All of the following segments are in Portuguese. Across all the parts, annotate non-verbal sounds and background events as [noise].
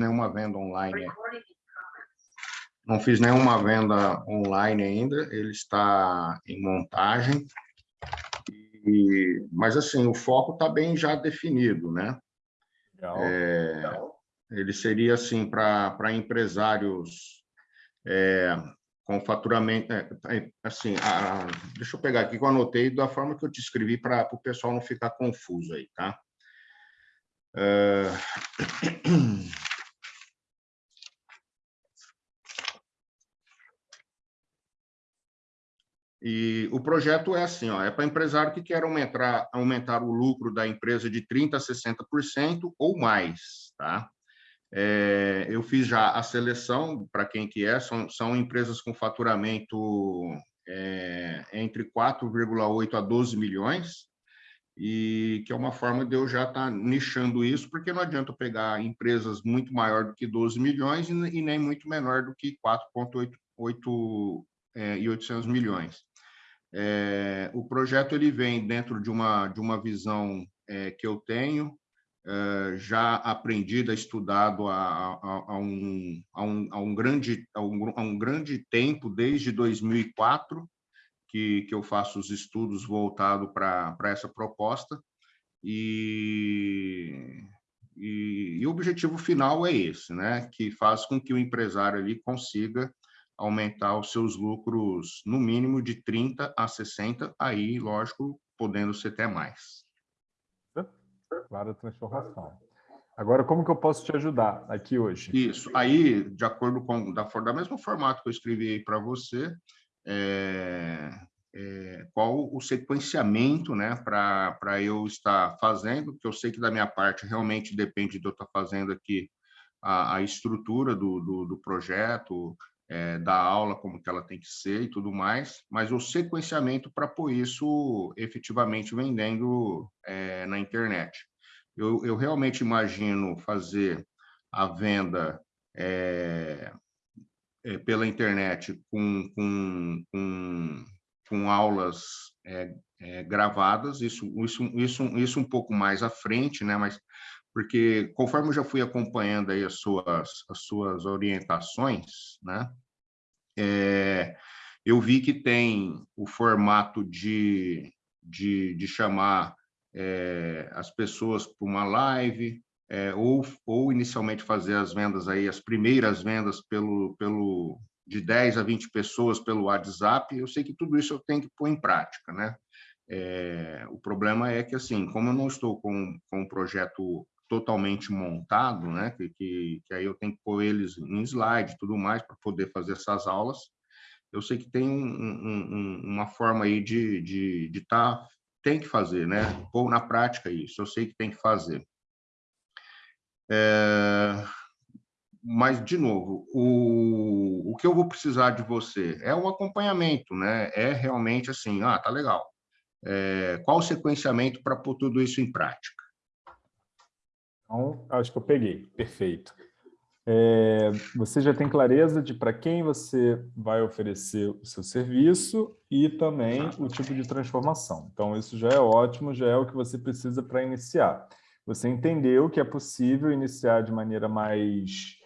nenhuma venda online. Não fiz nenhuma venda online ainda, ele está em montagem. E, mas, assim, o foco está bem já definido, né? Legal, é, legal. Ele seria, assim, para empresários é, com faturamento... É, é, assim, a, deixa eu pegar aqui que eu anotei da forma que eu te escrevi para o pessoal não ficar confuso aí, tá? É... [clears throat] E o projeto é assim, ó, é para empresário que quer aumentar, aumentar o lucro da empresa de 30% a 60% ou mais. Tá? É, eu fiz já a seleção para quem que é, são, são empresas com faturamento é, entre 4,8 a 12 milhões, e que é uma forma de eu já estar tá nichando isso, porque não adianta pegar empresas muito maior do que 12 milhões e, e nem muito menor do que 4,8 é, e 800 milhões. É, o projeto ele vem dentro de uma, de uma visão é, que eu tenho, é, já aprendida, estudado há, há, há, um, há, um, há, um grande, há, um, há um grande tempo, desde 2004, que, que eu faço os estudos voltados para essa proposta, e, e, e, o objetivo final é esse, né? que faz com que o empresário ali consiga aumentar os seus lucros no mínimo de 30 a 60, aí, lógico, podendo ser até mais. Clara transformação. Agora, como que eu posso te ajudar aqui hoje? Isso. Aí, de acordo com da, da mesmo formato que eu escrevi para você, é, é, qual o sequenciamento né, para eu estar fazendo, que eu sei que da minha parte realmente depende de eu estar fazendo aqui a, a estrutura do, do, do projeto, é, da aula, como que ela tem que ser e tudo mais, mas o sequenciamento para pôr isso efetivamente vendendo é, na internet. Eu, eu, realmente imagino fazer a venda é, pela internet com, com, com, com aulas gravadas, isso, isso, isso, isso um pouco mais à frente, né? mas porque conforme eu já fui acompanhando aí as suas, as suas orientações, né, é, eu vi que tem o formato de, de, de chamar é, as pessoas para uma live, é, ou, ou inicialmente fazer as vendas aí, as primeiras vendas pelo, pelo de 10 a 20 pessoas pelo WhatsApp, eu sei que tudo isso eu tenho que pôr em prática, né? É, o problema é que, assim, como eu não estou com, com um projeto totalmente montado, né? Que, que, que, aí eu tenho que pôr eles em slide tudo mais para poder fazer essas aulas. Eu sei que tem um, um, uma forma aí de estar, de, de tá, tem que fazer, né? Pôr na prática isso, eu sei que tem que fazer. É, mas, de novo, o, o que eu vou precisar de você é um acompanhamento, né? É realmente assim, ah, tá legal. É, qual o sequenciamento para pôr tudo isso em prática? Então, acho que eu peguei. Perfeito. É, você já tem clareza de para quem você vai oferecer o seu serviço e também o tipo de transformação. Então, isso já é ótimo, já é o que você precisa para iniciar. Você entendeu que é possível iniciar de maneira mais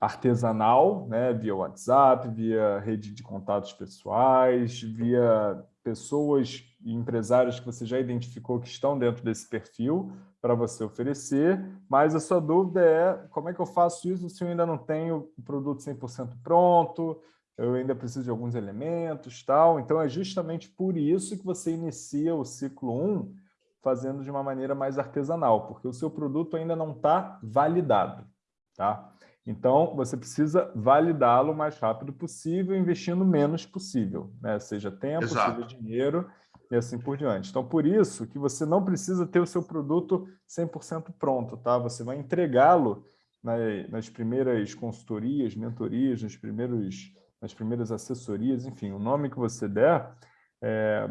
artesanal, né, via WhatsApp, via rede de contatos pessoais, via pessoas empresários que você já identificou que estão dentro desse perfil para você oferecer, mas a sua dúvida é como é que eu faço isso se eu ainda não tenho o produto 100% pronto, eu ainda preciso de alguns elementos, tal. Então, é justamente por isso que você inicia o ciclo 1 fazendo de uma maneira mais artesanal, porque o seu produto ainda não está validado. Tá? Então, você precisa validá-lo o mais rápido possível, investindo menos possível, né? seja tempo, Exato. seja dinheiro e assim por diante. Então, por isso que você não precisa ter o seu produto 100% pronto, tá? Você vai entregá-lo nas primeiras consultorias, mentorias, nos primeiros, nas primeiras assessorias, enfim, o nome que você der, é,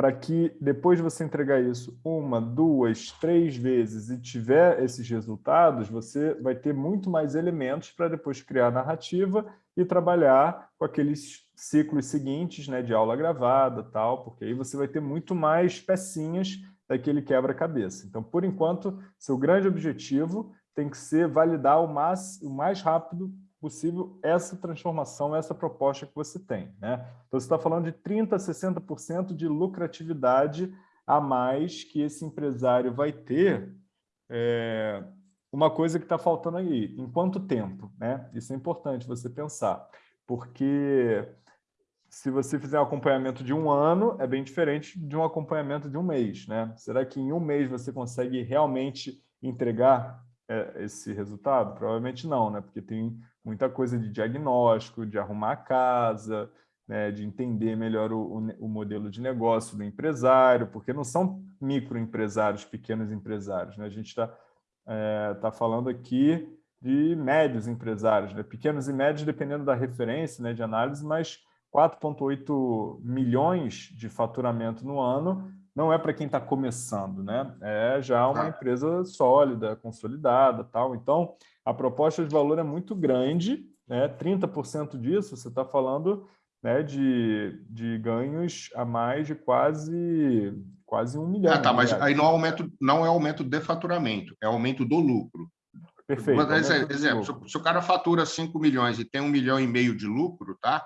para que depois de você entregar isso uma, duas, três vezes e tiver esses resultados, você vai ter muito mais elementos para depois criar narrativa e trabalhar com aqueles ciclos seguintes né, de aula gravada, tal, porque aí você vai ter muito mais pecinhas daquele quebra-cabeça. Então, por enquanto, seu grande objetivo tem que ser validar o mais, o mais rápido possível essa transformação, essa proposta que você tem. Né? Então, você está falando de 30% a 60% de lucratividade a mais que esse empresário vai ter é, uma coisa que está faltando aí. Em quanto tempo? Né? Isso é importante você pensar, porque se você fizer um acompanhamento de um ano, é bem diferente de um acompanhamento de um mês. Né? Será que em um mês você consegue realmente entregar esse resultado? Provavelmente não, né? porque tem muita coisa de diagnóstico, de arrumar a casa, né? de entender melhor o, o, o modelo de negócio do empresário, porque não são microempresários, pequenos empresários. Né? A gente está é, tá falando aqui de médios empresários, né? pequenos e médios dependendo da referência né, de análise, mas 4,8 milhões de faturamento no ano não é para quem está começando, né? É já uma empresa sólida, consolidada, tal. Então, a proposta de valor é muito grande, né? 30% disso você está falando né, de, de ganhos a mais de quase quase um milhão. Ah, tá, mas aí não é aumento, não é aumento de faturamento, é aumento do lucro. Perfeito. Mas, exemplo, se, se o cara fatura 5 milhões e tem um milhão e meio de lucro, tá?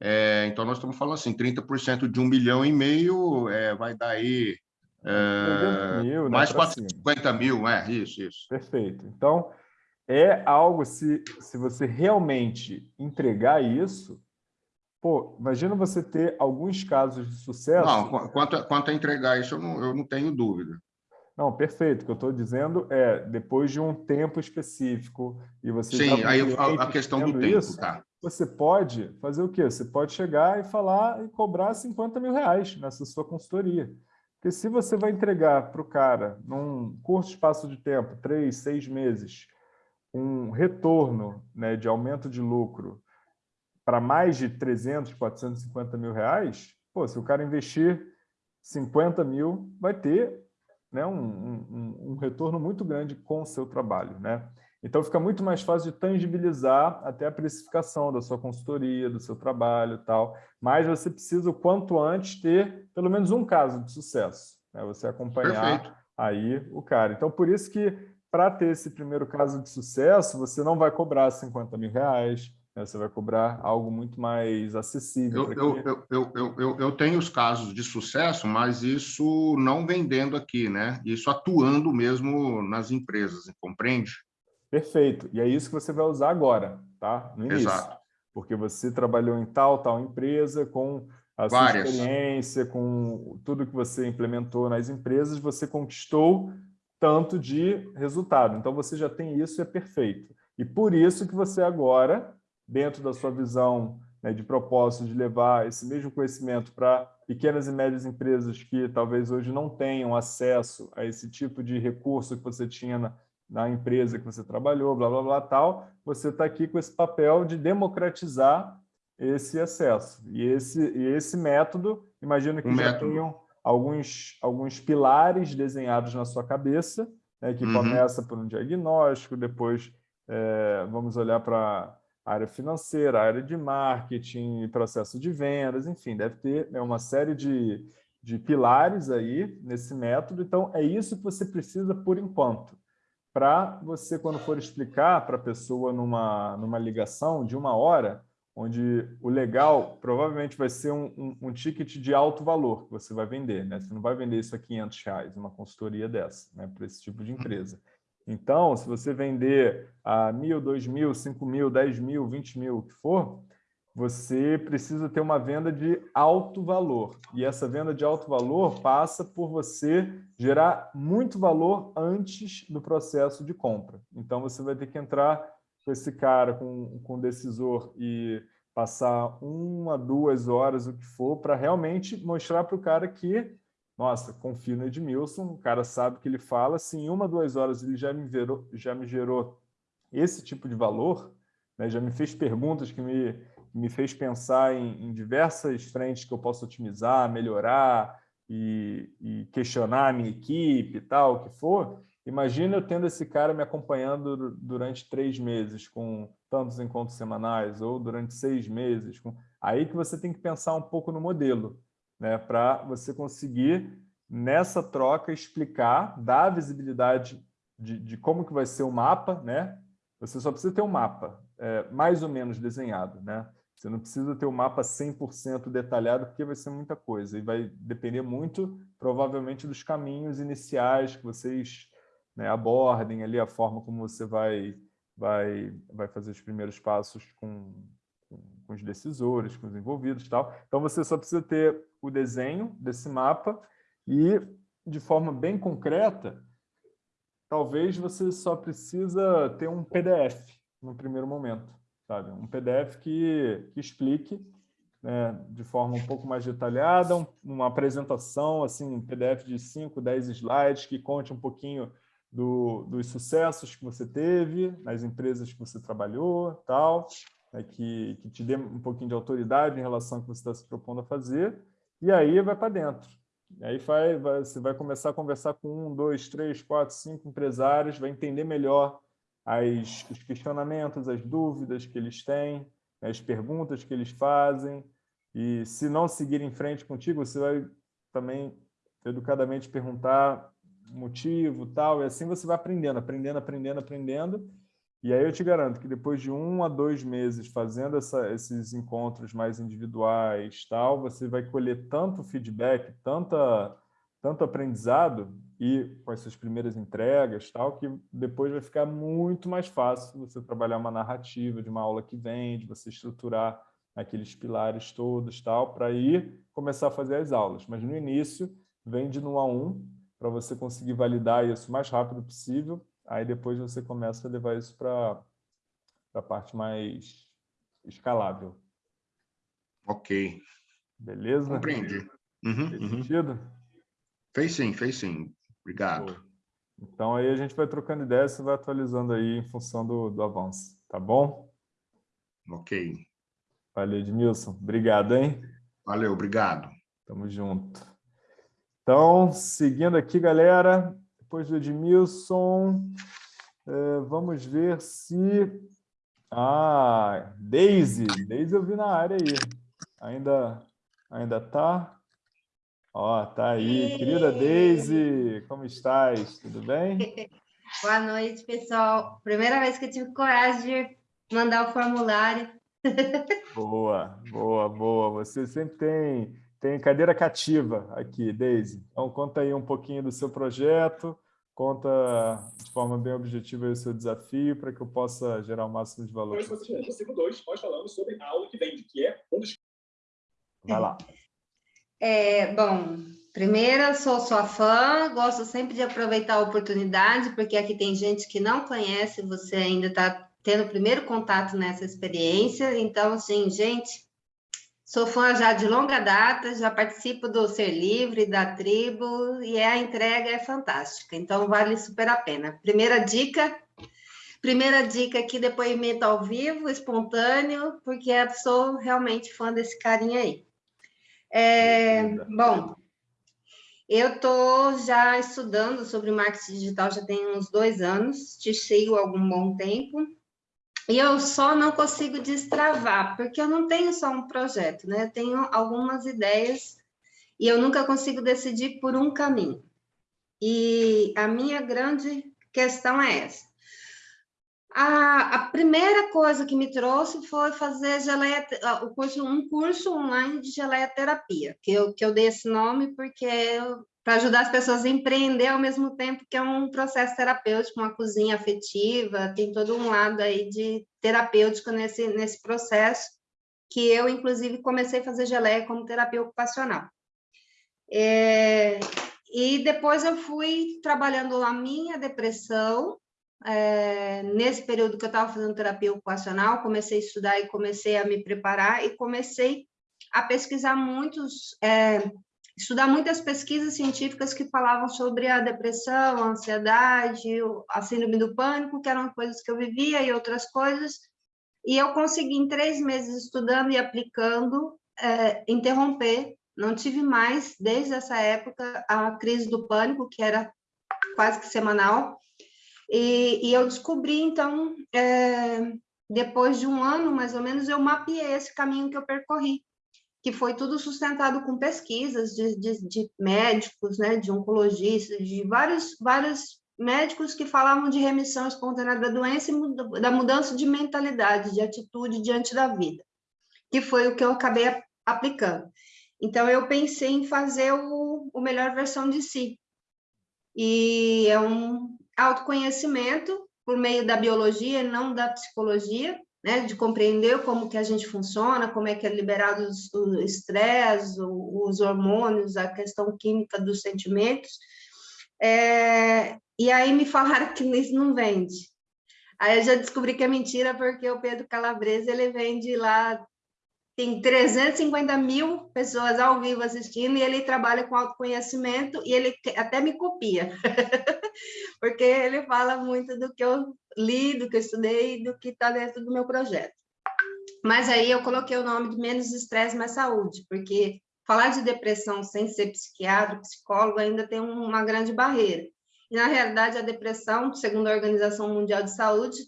É, então, nós estamos falando assim, 30% de um milhão e meio é, vai dar aí é, mil, né, mais 450 mil, é, isso, isso. Perfeito. Então, é algo, se, se você realmente entregar isso, pô, imagina você ter alguns casos de sucesso... Não, quanto, a, quanto a entregar isso, eu não, eu não tenho dúvida. Não, perfeito. O que eu estou dizendo é, depois de um tempo específico, e você... Sim, aí a, a questão do tempo, isso, tá você pode fazer o quê? Você pode chegar e falar e cobrar 50 mil reais nessa sua consultoria. Porque se você vai entregar para o cara, num curto espaço de tempo, três, seis meses, um retorno né, de aumento de lucro para mais de 300, 450 mil reais, pô, se o cara investir 50 mil, vai ter né, um, um, um retorno muito grande com o seu trabalho. Né? Então, fica muito mais fácil de tangibilizar até a precificação da sua consultoria, do seu trabalho e tal. Mas você precisa, o quanto antes, ter pelo menos um caso de sucesso. Né? Você acompanhar Perfeito. aí o cara. Então, por isso que, para ter esse primeiro caso de sucesso, você não vai cobrar 50 mil reais? Você vai cobrar algo muito mais acessível. Eu, eu, eu, eu, eu, eu tenho os casos de sucesso, mas isso não vendendo aqui, né? Isso atuando mesmo nas empresas, compreende? Perfeito. E é isso que você vai usar agora, tá? No início. Exato. Porque você trabalhou em tal, tal empresa, com a sua Várias. experiência, com tudo que você implementou nas empresas, você conquistou tanto de resultado. Então, você já tem isso, é perfeito. E por isso que você agora, dentro da sua visão né, de propósito de levar esse mesmo conhecimento para pequenas e médias empresas que talvez hoje não tenham acesso a esse tipo de recurso que você tinha na, na empresa que você trabalhou, blá, blá, blá, tal, você está aqui com esse papel de democratizar esse acesso. E esse, e esse método, imagino que um já método. tenham alguns, alguns pilares desenhados na sua cabeça, né, que uhum. começa por um diagnóstico, depois é, vamos olhar para área financeira, área de marketing, processo de vendas, enfim, deve ter né, uma série de, de pilares aí nesse método. Então, é isso que você precisa por enquanto para você, quando for explicar para a pessoa numa, numa ligação de uma hora, onde o legal provavelmente vai ser um, um, um, ticket de alto valor que você vai vender. Né? Você não vai vender isso a 500 reais, uma consultoria dessa, né? para esse tipo de empresa. Então, se você vender a mil, dois mil, cinco mil, dez mil, vinte mil, o que for, você precisa ter uma venda de alto valor. E essa venda de alto valor passa por você gerar muito valor antes do processo de compra. Então, você vai ter que entrar com esse cara, com, com o decisor e passar uma, duas horas, o que for, para realmente mostrar para o cara que, nossa, confio no Edmilson, o cara sabe que ele fala, se em uma, duas horas ele já me, gerou, já me gerou esse tipo de valor, né, já me fez perguntas que me me fez pensar em, em diversas frentes que eu posso otimizar, melhorar e, e, questionar a minha equipe e tal, o que for. Imagina eu tendo esse cara me acompanhando durante três meses com tantos encontros semanais ou durante seis meses. Com... Aí que você tem que pensar um pouco no modelo, né? para você conseguir, nessa troca, explicar, dar visibilidade de, de, como que vai ser o mapa, né? Você só precisa ter um mapa é, mais ou menos desenhado, né? Você não precisa ter o um mapa 100% detalhado, porque vai ser muita coisa. E vai depender muito, provavelmente, dos caminhos iniciais que vocês né, abordem ali, a forma como você vai, vai, vai fazer os primeiros passos com, com, com os decisores, com os envolvidos e tal. Então, você só precisa ter o desenho desse mapa e, de forma bem concreta, talvez você só precisa ter um PDF no primeiro momento sabe? Um PDF que, que explique né, de forma um pouco mais detalhada, um, uma apresentação, assim, um PDF de 5, 10 slides que conte um pouquinho do, dos sucessos que você teve nas empresas que você trabalhou, tal, né, que, que te dê um pouquinho de autoridade em relação ao que você está se propondo a fazer, e aí vai para dentro. E aí vai, vai, você vai começar a conversar com um, dois, três, quatro, cinco empresários, vai entender melhor as, os questionamentos, as dúvidas que eles têm, né, as perguntas que eles fazem, e se não seguir em frente contigo, você vai também educadamente perguntar motivo, tal, e assim você vai aprendendo, aprendendo, aprendendo, aprendendo, e aí eu te garanto que depois de um a dois meses fazendo essa, esses encontros mais individuais, tal, você vai colher tanto feedback, tanta, tanto aprendizado, e com as suas primeiras entregas, tal, que depois vai ficar muito mais fácil você trabalhar uma narrativa de uma aula que vem, de você estruturar aqueles pilares todos, tal, para ir começar a fazer as aulas. Mas no início, vem de no a um, para você conseguir validar isso o mais rápido possível, aí depois você começa a levar isso para a parte mais escalável. Ok. Beleza? Compreendi. Uhum, Fez uhum. sentido? Fez sim, fez sim. Obrigado. Então aí a gente vai trocando ideias e vai atualizando aí em função do, do avanço, tá bom? Ok. Valeu, Edmilson. Obrigado, hein? Valeu, obrigado. Tamo junto. Então, seguindo aqui, galera, depois do Edmilson, é, vamos ver se... Ah, Daisy. Daisy eu vi na área aí. Ainda, ainda tá? Ó, tá aí. Querida Deise, como estás? Tudo bem? [laughs] Boa noite, pessoal. Primeira vez que eu tive coragem de mandar o formulário. [laughs] Boa, boa, boa. Você sempre tem, tem cadeira cativa aqui, Deise. Então, conta aí um pouquinho do seu projeto, conta de forma bem objetiva o seu desafio para que eu possa gerar o máximo de valor. Hoje, no ciclo 2, nós falamos sobre a aula que vende, que é um dos... Vai lá. [laughs] É, bom, primeiro, sou sua fã, gosto sempre de aproveitar a oportunidade, porque aqui tem gente que não conhece, você ainda está tendo o primeiro contato nessa experiência. Então, assim, gente, sou fã já de longa data, já participo do Ser Livre, da tribo, e a entrega é fantástica, então vale super a pena. Primeira dica, primeira dica aqui, depoimento ao vivo, espontâneo, porque eu sou realmente fã desse carinha aí. É, bom, eu estou já estudando sobre marketing digital já tem uns dois anos, te sigo há algum bom tempo, e eu só não consigo destravar, porque eu não tenho só um projeto, né? Eu tenho algumas ideias e eu nunca consigo decidir por um caminho. E a minha grande questão é essa. A, a, primeira coisa que me trouxe foi fazer geleia, um curso online de geleia terapia, que eu, que eu dei esse nome porque para ajudar as pessoas a empreender ao mesmo tempo que é um processo terapêutico, uma cozinha afetiva, tem todo um lado aí de terapêutico nesse, nesse processo, que eu, inclusive, comecei a fazer geleia como terapia ocupacional. É, e depois eu fui trabalhando a minha depressão, é, nesse período que eu estava fazendo terapia ocupacional, comecei a estudar e comecei a me preparar e comecei a pesquisar muitos, é, estudar muitas pesquisas científicas que falavam sobre a depressão, a ansiedade, a síndrome do pânico, que eram coisas que eu vivia e outras coisas, e eu consegui, em três meses estudando e aplicando, é, interromper, não tive mais, desde essa época, a crise do pânico, que era quase que semanal, e, e eu descobri, então, é, depois de um ano, mais ou menos, eu mapeei esse caminho que eu percorri, que foi tudo sustentado com pesquisas de, de, de médicos, né, de oncologistas, de vários, vários médicos que falavam de remissão espontânea da doença e da mudança de mentalidade, de atitude diante da vida, que foi o que eu acabei aplicando. Então, eu pensei em fazer o, o melhor versão de si. E é um autoconhecimento por meio da biologia, não da psicologia, né, de compreender como que a gente funciona, como é que é liberado o estresse, os hormônios, a questão química dos sentimentos. É, e aí me falaram [laughs] que isso não vende. Aí eu já descobri que é mentira, porque o Pedro Calabresa, ele vende lá, tem 350 mil pessoas ao vivo assistindo, e ele trabalha com autoconhecimento, e ele até me copia, [laughs] porque ele fala muito do que eu li, do que eu estudei, do que está dentro do meu projeto. Mas aí eu coloquei o nome de Menos Estresse, Mais Saúde, porque falar de depressão sem ser psiquiatra, psicólogo, ainda tem uma grande barreira. E, na realidade, a depressão, segundo a Organização Mundial de Saúde,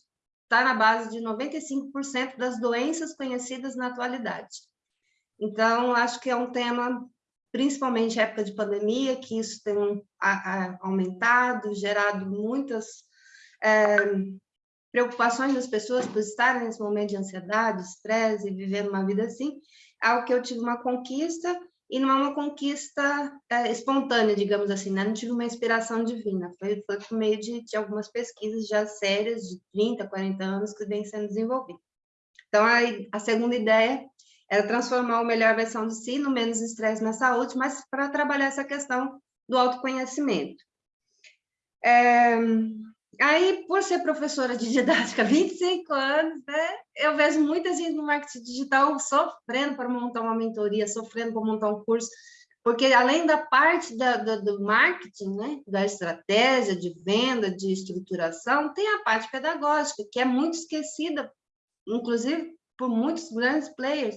está na base de 95% das doenças conhecidas na atualidade. Então, acho que é um tema, principalmente em época de pandemia, que isso tem aumentado, gerado muitas é, preocupações das pessoas por estarem nesse momento de ansiedade, estresse e uma vida assim, algo que eu tive uma conquista e não é uma conquista é, espontânea, digamos assim, né? não tive uma inspiração divina, foi, foi por meio de, de, algumas pesquisas já sérias, de 30, 40 anos, que vem sendo desenvolvidas. Então, a, a segunda ideia era transformar o melhor versão de si no menos estresse na saúde, mas para trabalhar essa questão do autoconhecimento. É, Aí, por ser professora de [laughs] didática há 25 anos, né, eu vejo muita gente no marketing digital sofrendo para montar uma mentoria, sofrendo para montar um curso, porque além da parte da, da, do marketing, né, da estratégia de venda, de estruturação, tem a parte pedagógica, que é muito esquecida, inclusive por muitos grandes players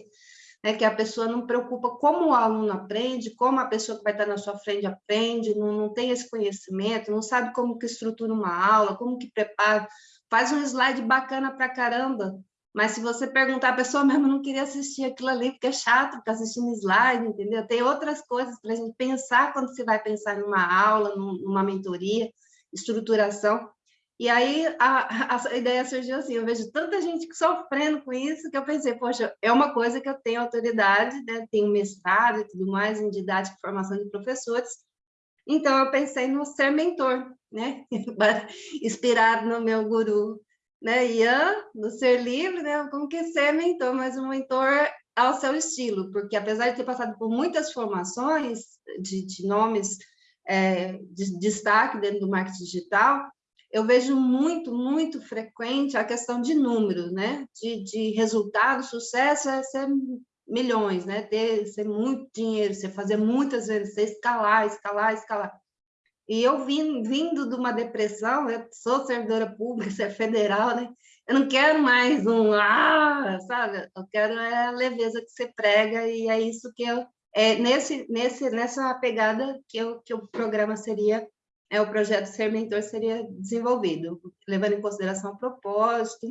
né, que a pessoa não preocupa como o aluno aprende, como a pessoa que vai estar na sua frente aprende, não, não tem esse conhecimento, não sabe como que estrutura uma aula, como que prepara, faz um slide bacana para caramba, mas se você perguntar, a pessoa [laughs] mesmo não queria assistir aquilo ali, porque é chato ficar assistindo slide, entendeu? Tem outras coisas para a gente pensar quando você vai pensar numa aula, numa mentoria, estruturação. E aí a, a, ideia surgiu assim, eu vejo tanta gente sofrendo com isso, que eu pensei, poxa, é uma coisa que eu tenho autoridade, né? tenho mestrado e tudo mais em didática e formação de professores, então eu pensei no ser mentor, né? [laughs] inspirado no meu guru, né? Ian, no ser livre, né? como que ser mentor, mas um mentor ao seu estilo, porque apesar de ter passado por muitas formações de, de nomes é, de destaque dentro do marketing digital, eu vejo muito, muito frequente a questão de números, né? De, de resultado, sucesso é ser milhões, né? Ter ser muito dinheiro, você fazer muitas vezes, você escalar, escalar, escalar. E eu vim, vindo de uma depressão, eu sou servidora pública, [laughs] ser é federal, né? Eu não quero mais um ah, sabe? Eu quero é a leveza que você prega e é isso que eu é nesse nesse nessa pegada que eu que o programa seria é, o projeto Ser Mentor seria desenvolvido, levando em consideração o propósito,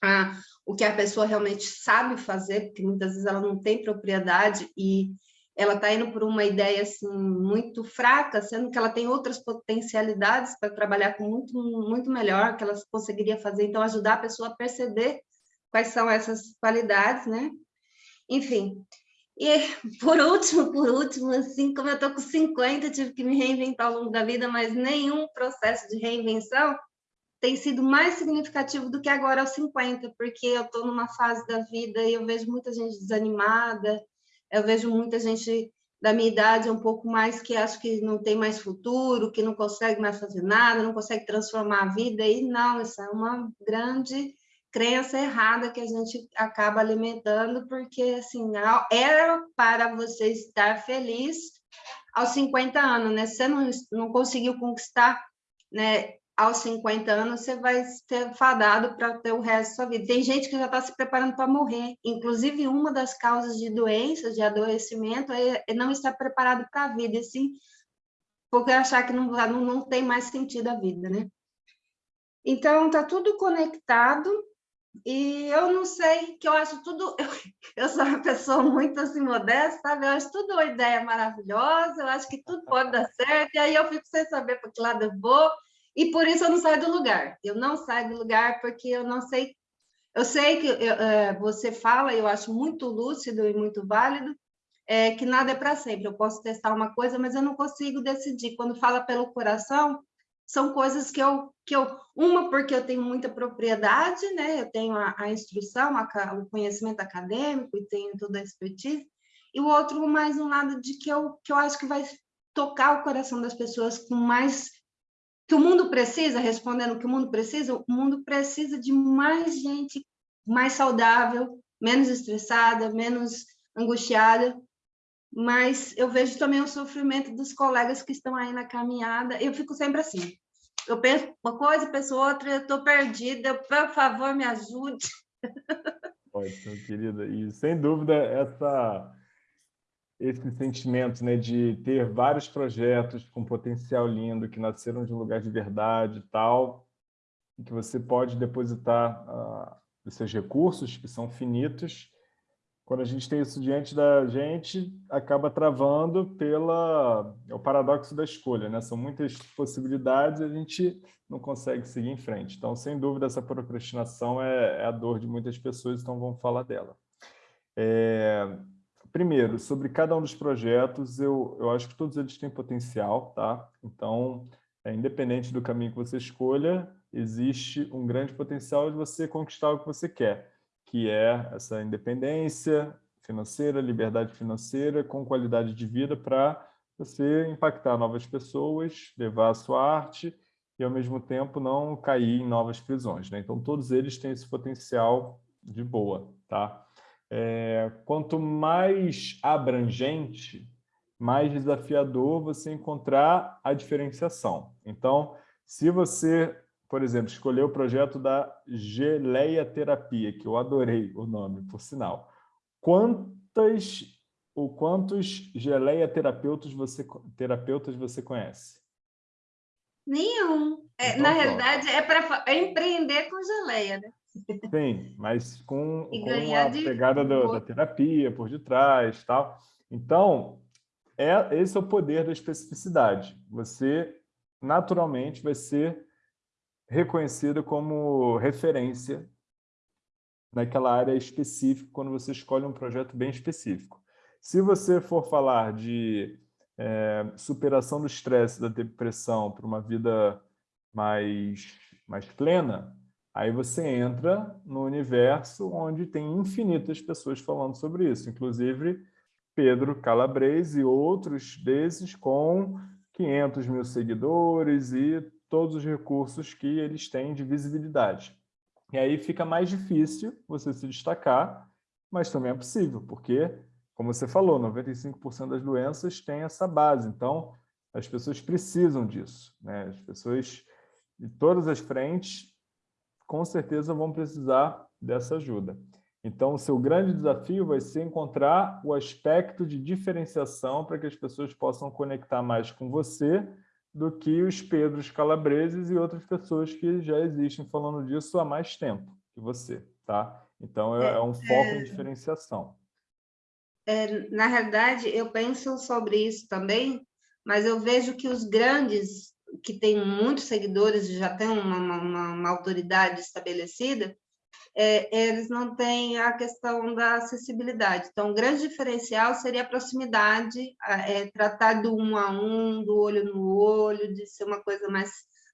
a, o que a pessoa realmente sabe fazer, porque muitas vezes ela não tem propriedade e ela está indo por uma ideia assim muito fraca, sendo que ela tem outras potencialidades para trabalhar com muito muito melhor que ela conseguiria fazer, então ajudar a pessoa a perceber quais são essas qualidades, né? Enfim, e por último, por último, assim, como eu estou com 50, tive que me reinventar ao longo da vida, mas nenhum processo de reinvenção tem sido mais significativo do que agora aos 50, porque eu estou numa fase da vida e eu vejo muita gente desanimada, eu vejo muita gente da minha idade um pouco mais que acho que não tem mais futuro, que não consegue mais fazer nada, não consegue transformar a vida, e não, isso é uma grande crença errada que a gente acaba alimentando, porque assim, era para você estar feliz aos 50 anos, né? Você não, não conseguiu conquistar, né? Aos 50 anos, você vai ser fadado para ter o resto da sua vida. Tem gente que já está se preparando para morrer. Inclusive, uma das causas de doenças, de adoecimento, é, é não estar preparado para a vida, assim, porque achar que não, não, não tem mais sentido a vida, né? Então, está tudo conectado e eu não sei, que eu acho tudo... Eu, [laughs] eu sou uma pessoa muito assim, modesta, sabe? Eu acho tudo uma ideia maravilhosa, eu acho que tudo pode dar [laughs] certo, e aí eu fico sem saber para que lado eu vou, E por isso eu não saio do lugar. Eu não saio do lugar porque eu não sei. Eu sei que eu, é, você fala, eu acho muito lúcido e muito válido, é, que nada é para sempre. Eu posso testar uma coisa, mas eu não consigo decidir. Quando fala pelo coração, são coisas que eu, que eu uma porque eu tenho muita propriedade, né? Eu tenho a, a instrução, a, o conhecimento acadêmico e tenho toda a expertise, e o outro mais um lado de que eu, que eu acho que vai tocar o coração das pessoas com mais que o mundo precisa, respondendo o que o mundo precisa, o mundo precisa de mais gente mais saudável, menos estressada, menos angustiada, mas eu vejo também o sofrimento dos colegas que estão aí na caminhada. Eu fico sempre assim. Eu penso uma coisa, penso outra, eu estou perdida, por favor, me ajude. Ótimo, querida. E, sem dúvida, essa, esse sentimento né, de ter vários projetos com potencial lindo, que nasceram de um lugar de verdade e tal, que você pode depositar uh, os seus recursos, que são finitos, quando a gente tem isso diante da gente, acaba travando pela é o paradoxo da escolha, né? São muitas possibilidades e a gente não consegue seguir em frente. Então, sem dúvida, essa procrastinação é, é a dor de muitas pessoas, então vamos falar dela. É, primeiro, sobre cada um dos projetos, eu, eu acho que todos eles têm potencial, tá? Então, é, independente do caminho que você escolha, existe um grande potencial de você conquistar o que você quer que é essa independência financeira, liberdade financeira, com qualidade de vida para você impactar novas pessoas, levar a sua arte e, ao mesmo tempo, não cair em novas prisões. Né? Então, todos eles têm esse potencial de boa. Tá? É, quanto mais abrangente, mais desafiador você encontrar a diferenciação. Então, se você por exemplo, escolher o projeto da Geleia Terapia, que eu adorei o nome, por sinal. Quantas ou quantos geleia terapeutas você, terapeutas você conhece? Nenhum. É, então, na pronto. realidade, é para é empreender com geleia, né? Sim, mas com, [laughs] com a pegada do, da terapia por detrás tal. Então, é, esse é o poder da especificidade. Você, naturalmente, vai ser reconhecido como referência naquela área específica quando você escolhe um projeto bem específico. Se você for falar de é, superação do estresse, da depressão para uma vida mais, mais plena, aí você entra no universo onde tem infinitas pessoas falando sobre isso, inclusive Pedro Calabrese e outros desses com 500 mil seguidores e todos os recursos que eles têm de visibilidade. E aí fica mais difícil você se destacar, mas também é possível, porque, como você falou, 95% das doenças têm essa base, então as pessoas precisam disso. Né? As pessoas de todas as frentes, com certeza, vão precisar dessa ajuda. Então, o seu grande desafio vai ser encontrar o aspecto de diferenciação para que as pessoas possam conectar mais com você do que os Pedros Calabreses e outras pessoas que já existem falando disso há mais tempo que você, tá? Então, é, é um foco é, em diferenciação. É, na realidade, eu penso sobre isso também, mas eu vejo que os grandes, que têm muitos seguidores e já têm uma, uma, uma autoridade estabelecida, é, eles não têm a questão da acessibilidade. Então, o grande diferencial seria a proximidade, é, tratar do um a um, do olho no olho, de ser uma coisa mais,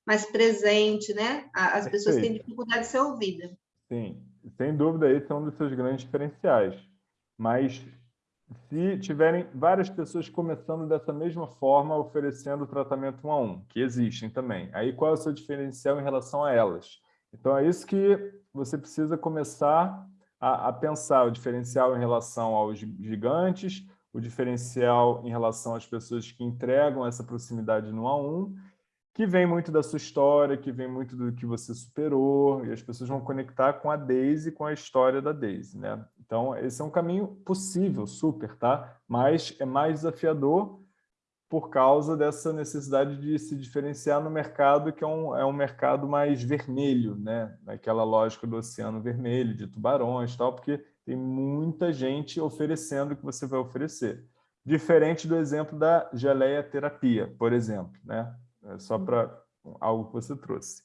mais presente, né? As Perfeito. pessoas têm dificuldade de ser ouvidas. Sim, sem dúvida, esse é um dos seus grandes diferenciais. Mas se tiverem várias pessoas começando dessa mesma forma, oferecendo tratamento um a um, que existem também, aí qual é o seu diferencial em relação a elas? Então, é isso que você precisa começar a, a, pensar, o diferencial em relação aos gigantes, o diferencial em relação às pessoas que entregam essa proximidade no a um, que vem muito da sua história, que vem muito do que você superou, e as pessoas vão conectar com a Daisy, com a história da Daisy. Né? Então, esse é um caminho possível, super, tá? mas é mais desafiador, por causa dessa necessidade de se diferenciar no mercado, que é um, é um mercado mais vermelho, né? naquela lógica do oceano vermelho, de tubarões tal, porque tem muita gente oferecendo o que você vai oferecer. Diferente do exemplo da geleia terapia, por exemplo. Né? É só para algo que você trouxe.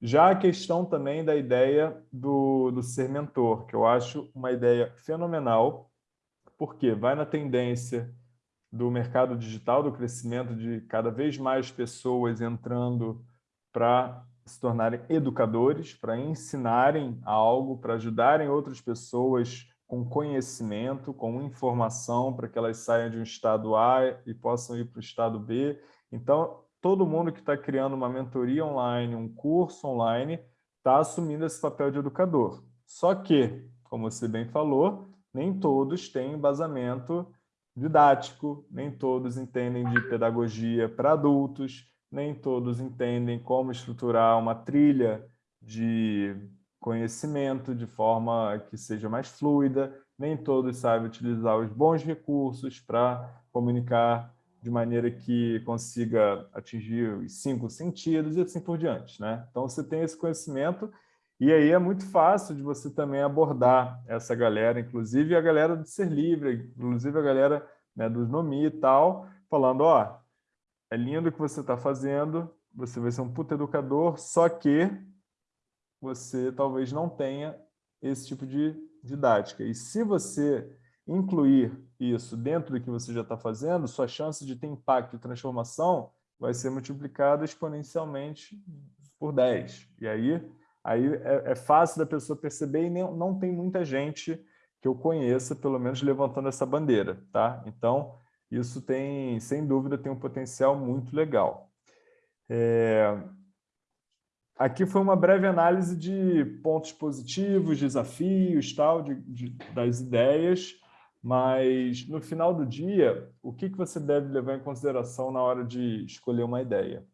Já a questão também da ideia do, do ser mentor, que eu acho uma ideia fenomenal, porque vai na tendência do mercado digital, do crescimento de cada vez mais pessoas entrando para se tornarem educadores, para ensinarem algo, para ajudarem outras pessoas com conhecimento, com informação, para que elas saiam de um estado A e possam ir para o estado B. Então, todo mundo que está criando uma mentoria online, um curso online, está assumindo esse papel de educador. Só que, como você bem falou, nem todos têm embasamento didático, nem todos entendem de pedagogia para adultos, nem todos entendem como estruturar uma trilha de conhecimento de forma que seja mais fluida, nem todos sabem utilizar os bons recursos para comunicar de maneira que consiga atingir os cinco sentidos e assim por diante. Né? Então, você tem esse conhecimento e aí é muito fácil de você também abordar essa galera, inclusive a galera do Ser Livre, inclusive a galera né, dos Nomi e tal, falando, ó, é lindo o que você está fazendo, você vai ser um puta educador, só que você talvez não tenha esse tipo de didática. E se você incluir isso dentro do que você já está fazendo, sua chance de ter impacto e transformação vai ser multiplicada exponencialmente por 10. E aí, aí é, é fácil da pessoa perceber e nem, não tem muita gente que eu conheça, pelo menos, levantando essa bandeira. Tá? Então, isso tem, sem dúvida, tem um potencial muito legal. É... Aqui foi uma breve análise de pontos positivos, desafios, tal, de, de, das ideias. Mas, no final do dia, o que, que você deve levar em consideração na hora de escolher uma ideia?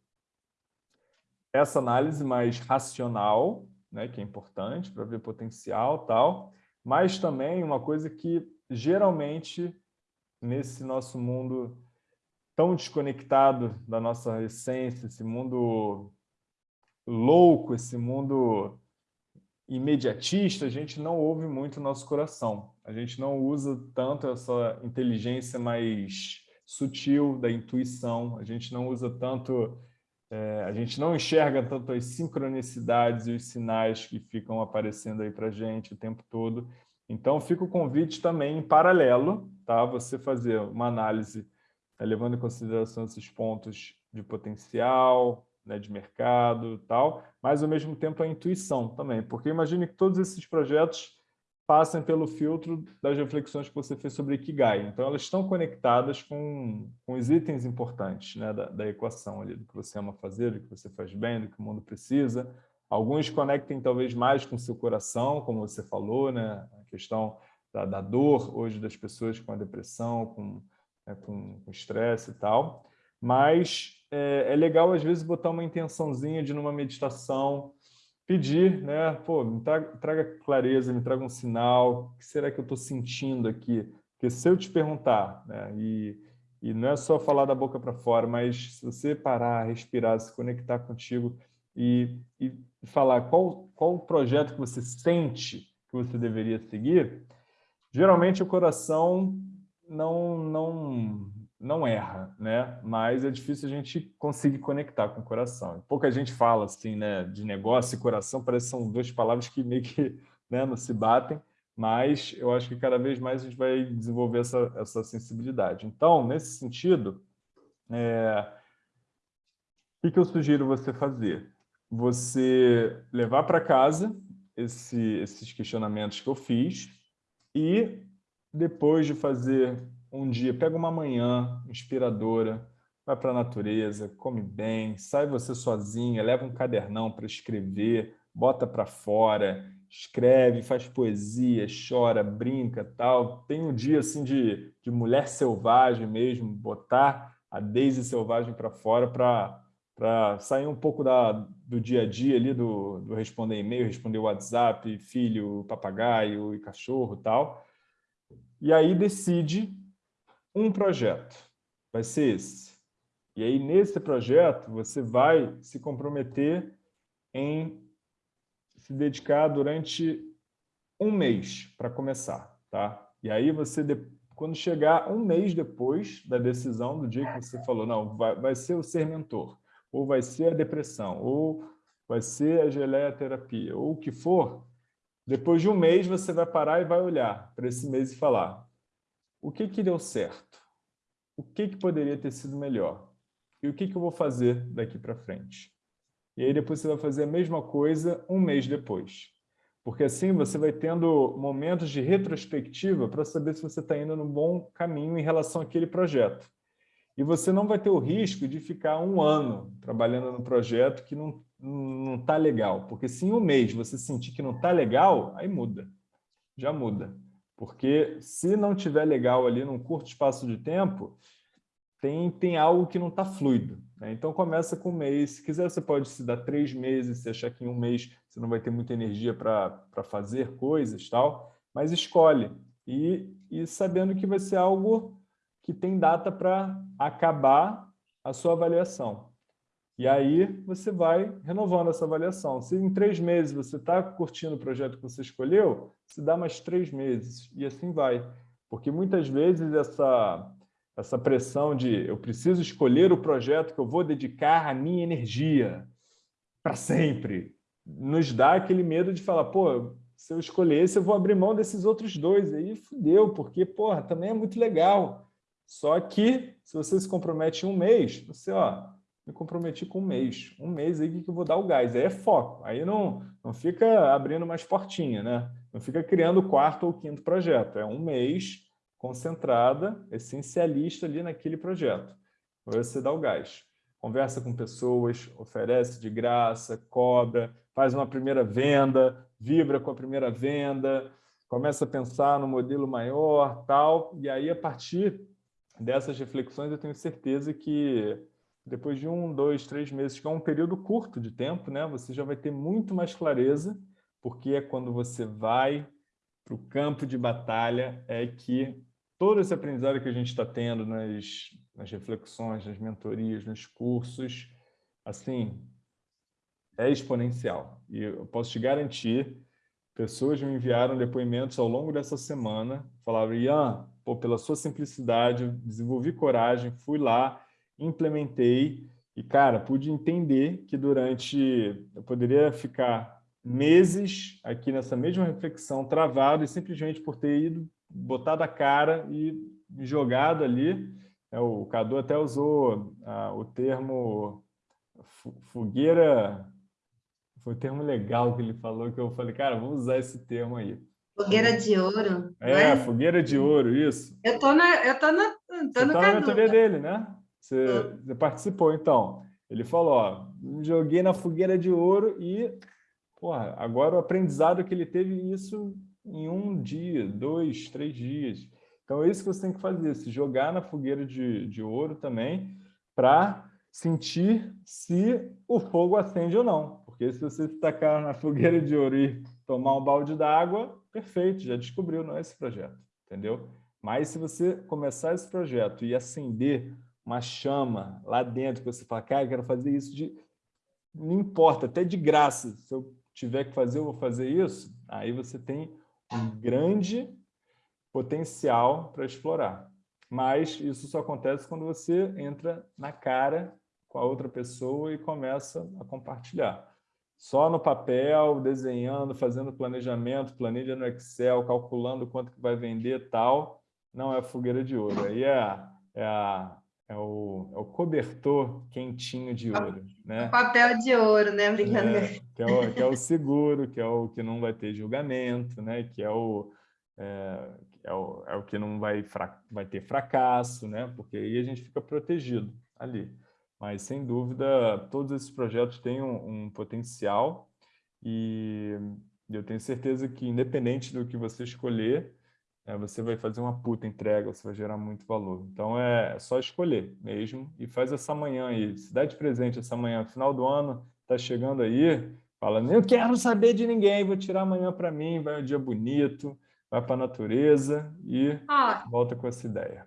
Essa análise mais racional, né, que é importante para ver potencial tal, mas também uma coisa que geralmente nesse nosso mundo tão desconectado da nossa essência, esse mundo louco, esse mundo imediatista, a gente não ouve muito o nosso coração. A gente não usa tanto essa inteligência mais sutil da intuição, a gente não usa tanto, é, a gente não enxerga tanto as sincronicidades e os sinais que ficam aparecendo aí para a gente o tempo todo. Então, fica o convite também em paralelo, tá? você fazer uma análise né, levando em consideração esses pontos de potencial, né, de mercado e tal, mas ao mesmo tempo a intuição também, porque imagine que todos esses projetos passem pelo filtro das reflexões que você fez sobre Ikigai. Então, elas estão conectadas com, com os itens importantes né, da, da equação ali, do que você ama fazer, do que você faz bem, do que o mundo precisa. Alguns conectem talvez mais com o seu coração, como você falou, né, a questão da, da dor hoje das pessoas com a depressão, com né, com estresse e tal. Mas é, é, legal, às vezes, botar uma intençãozinha de, numa meditação, pedir, né? Pô, me traga, traga clareza, me traga um sinal, o que será que eu estou sentindo aqui? Porque se eu te perguntar, né, e, e não é só falar da boca para fora, mas se você parar, respirar, se conectar contigo e, e falar qual, qual o projeto que você sente que você deveria seguir, geralmente o coração não, não, não erra, né? Mas é difícil a gente conseguir conectar com o coração. Pouca gente fala assim, né? De negócio e coração, parece que são duas palavras que meio que [laughs] né, não se batem, mas eu acho que cada vez mais a gente vai desenvolver essa, essa sensibilidade. Então, nesse sentido, é... o que eu sugiro você fazer? Você levar para casa esse, esses questionamentos que eu fiz e depois de fazer um dia, pega uma manhã inspiradora, vai para a natureza, come bem, sai você sozinha, leva um cadernão para escrever, bota para fora, escreve, faz poesia, chora, brinca, tal. Tem um dia assim de, de mulher selvagem mesmo, botar a Daisy selvagem para fora para sair um pouco da, do dia a dia ali, do, do responder e-mail, responder WhatsApp, filho, papagaio e cachorro tal e aí decide um projeto. Vai ser esse. E aí, nesse projeto, você vai se comprometer em se dedicar durante um mês para começar. Tá? E aí, você, quando chegar um mês depois da decisão, do dia que você falou, não, vai, vai ser o ser mentor. ou vai ser a depressão, ou vai ser a geleia terapia, ou o que for, depois de um mês você vai parar e vai olhar para esse mês e falar o que, que deu certo? O que, que poderia ter sido melhor? E o que, que eu vou fazer daqui para frente? E aí depois você vai fazer a mesma coisa um mês depois. Porque assim você vai tendo momentos de retrospectiva para saber se você está indo no bom caminho em relação àquele projeto. E você não vai ter o risco de ficar um ano trabalhando no projeto que não não está legal. Porque se em um mês você sentir que não está legal, aí muda. Já muda. Porque se não tiver legal ali num curto espaço de tempo, tem, tem algo que não está fluido. Né? Então começa com um mês. Se quiser, você pode se dar três meses, se achar que em um mês você não vai ter muita energia para fazer coisas, tal, mas escolhe. E, e sabendo que vai ser algo que tem data para acabar a sua avaliação. E aí você vai renovando essa avaliação. Se em três meses você está curtindo o projeto que você escolheu, se dá mais três meses, e assim vai. Porque muitas vezes essa, essa pressão de eu preciso escolher o projeto que eu vou dedicar a minha energia para sempre, nos dá aquele medo de falar, pô, se eu escolher esse, eu vou abrir mão desses outros dois. Aí fudeu, porque, porra, também é muito legal. Só que, se você se compromete em um mês, você, ó, me comprometi com um mês. Um mês aí que eu vou dar o gás. Aí é foco. Aí não, não fica abrindo mais portinha, né? Não fica criando o quarto ou quinto projeto. É um mês concentrada, essencialista ali naquele projeto. Você dá o gás. Conversa com pessoas, oferece de graça, cobra, faz uma primeira venda, vibra com a primeira venda, começa a pensar no modelo maior, tal. E aí, a partir dessas reflexões, eu tenho certeza que depois de um, dois, três meses, que é um período curto de tempo, né, você já vai ter muito mais clareza, porque é quando você vai para o campo de batalha é que todo esse aprendizado que a gente está tendo nas, nas reflexões, nas mentorias, nos cursos, assim, é exponencial. E eu posso te garantir, pessoas me enviaram depoimentos ao longo dessa semana, falaram, Ian, pô, pela sua simplicidade, desenvolvi coragem, fui lá, implementei e, cara, pude entender que durante... Eu poderia ficar meses aqui nessa mesma reflexão, travado, e simplesmente por ter ido, botado a cara e jogado ali. É, o Cadu até usou ah, o termo fogueira... Foi um termo legal que ele falou, que eu falei, cara, vamos usar esse termo aí. Fogueira de ouro. É, é? fogueira de ouro, isso. Eu tô na, eu tô na, tô Você no tá na mentoria dele, né? Você, você participou, então. Ele falou, ó, joguei na fogueira de ouro e, porra, agora o aprendizado que ele teve isso em um dia, dois, três dias. Então é isso que você tem que fazer, se jogar na fogueira de, de ouro também, para sentir se o fogo acende ou não. Porque se você se tacar na fogueira de ouro e tomar um balde d'água, perfeito, já descobriu, não é esse projeto, entendeu? Mas se você começar esse projeto e acender uma chama lá dentro, que você fala, cara, eu quero fazer isso de... Não importa, até de graça, se eu tiver que fazer, eu vou fazer isso. Aí você tem um grande potencial para explorar. Mas isso só acontece quando você entra na cara com a outra pessoa e começa a compartilhar. Só no papel, desenhando, fazendo planejamento, planilha no Excel, calculando quanto que vai vender tal, não é fogueira de ouro. Aí é, é a é o, é o cobertor quentinho de ouro. Né? Papel de ouro, né? Obrigada. É, que, é o, que é o seguro, que é o que não vai ter julgamento, né? que é o, é, é o, é o que não vai, vai ter fracasso, né? porque aí a gente fica protegido ali. Mas, sem dúvida, todos esses projetos têm um, um potencial e eu tenho certeza que, independente do que você escolher, é, você vai fazer uma puta entrega, você vai gerar muito valor. Então é só escolher mesmo e faz essa manhã aí. Se dá de presente essa manhã, final do ano, tá chegando aí, fala, eu quero saber de ninguém, vou tirar amanhã para mim, vai um dia bonito, vai para a natureza e ah. volta com essa ideia.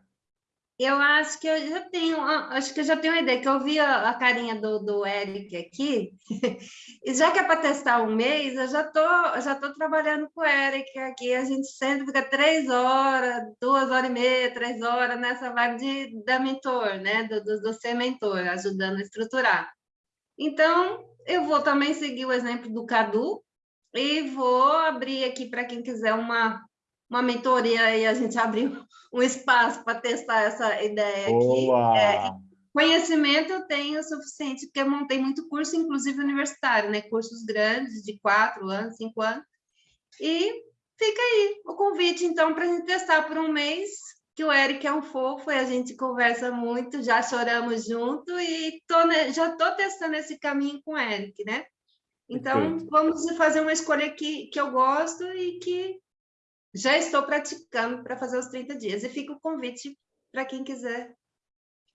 Eu acho que eu já tenho, acho que eu já tenho uma ideia, que eu vi a, a carinha do, do Eric aqui, [laughs] e já que é para testar um mês, eu já tô, já tô trabalhando com o Eric aqui, a gente sempre fica três horas, duas horas e meia, três horas nessa vibe de, da mentor, né, do, do, do ser mentor, ajudando a estruturar. Então, eu vou também seguir o exemplo do Cadu e vou abrir aqui para quem quiser uma, uma mentoria e a gente [laughs] abrir um espaço para testar essa ideia Boa. aqui. É, conhecimento eu tenho o suficiente, porque eu montei muito curso, inclusive universitário, né? Cursos grandes, de quatro anos, cinco anos. E fica aí o convite, então, para a gente testar por um mês que o Eric é um fofo e a gente conversa muito, já choramos junto e tô, já estou testando esse caminho com o Eric, né? Então, Perfeito. vamos fazer uma escolha que, que eu gosto e que já estou praticando para fazer os 30 dias. E fica o convite para quem quiser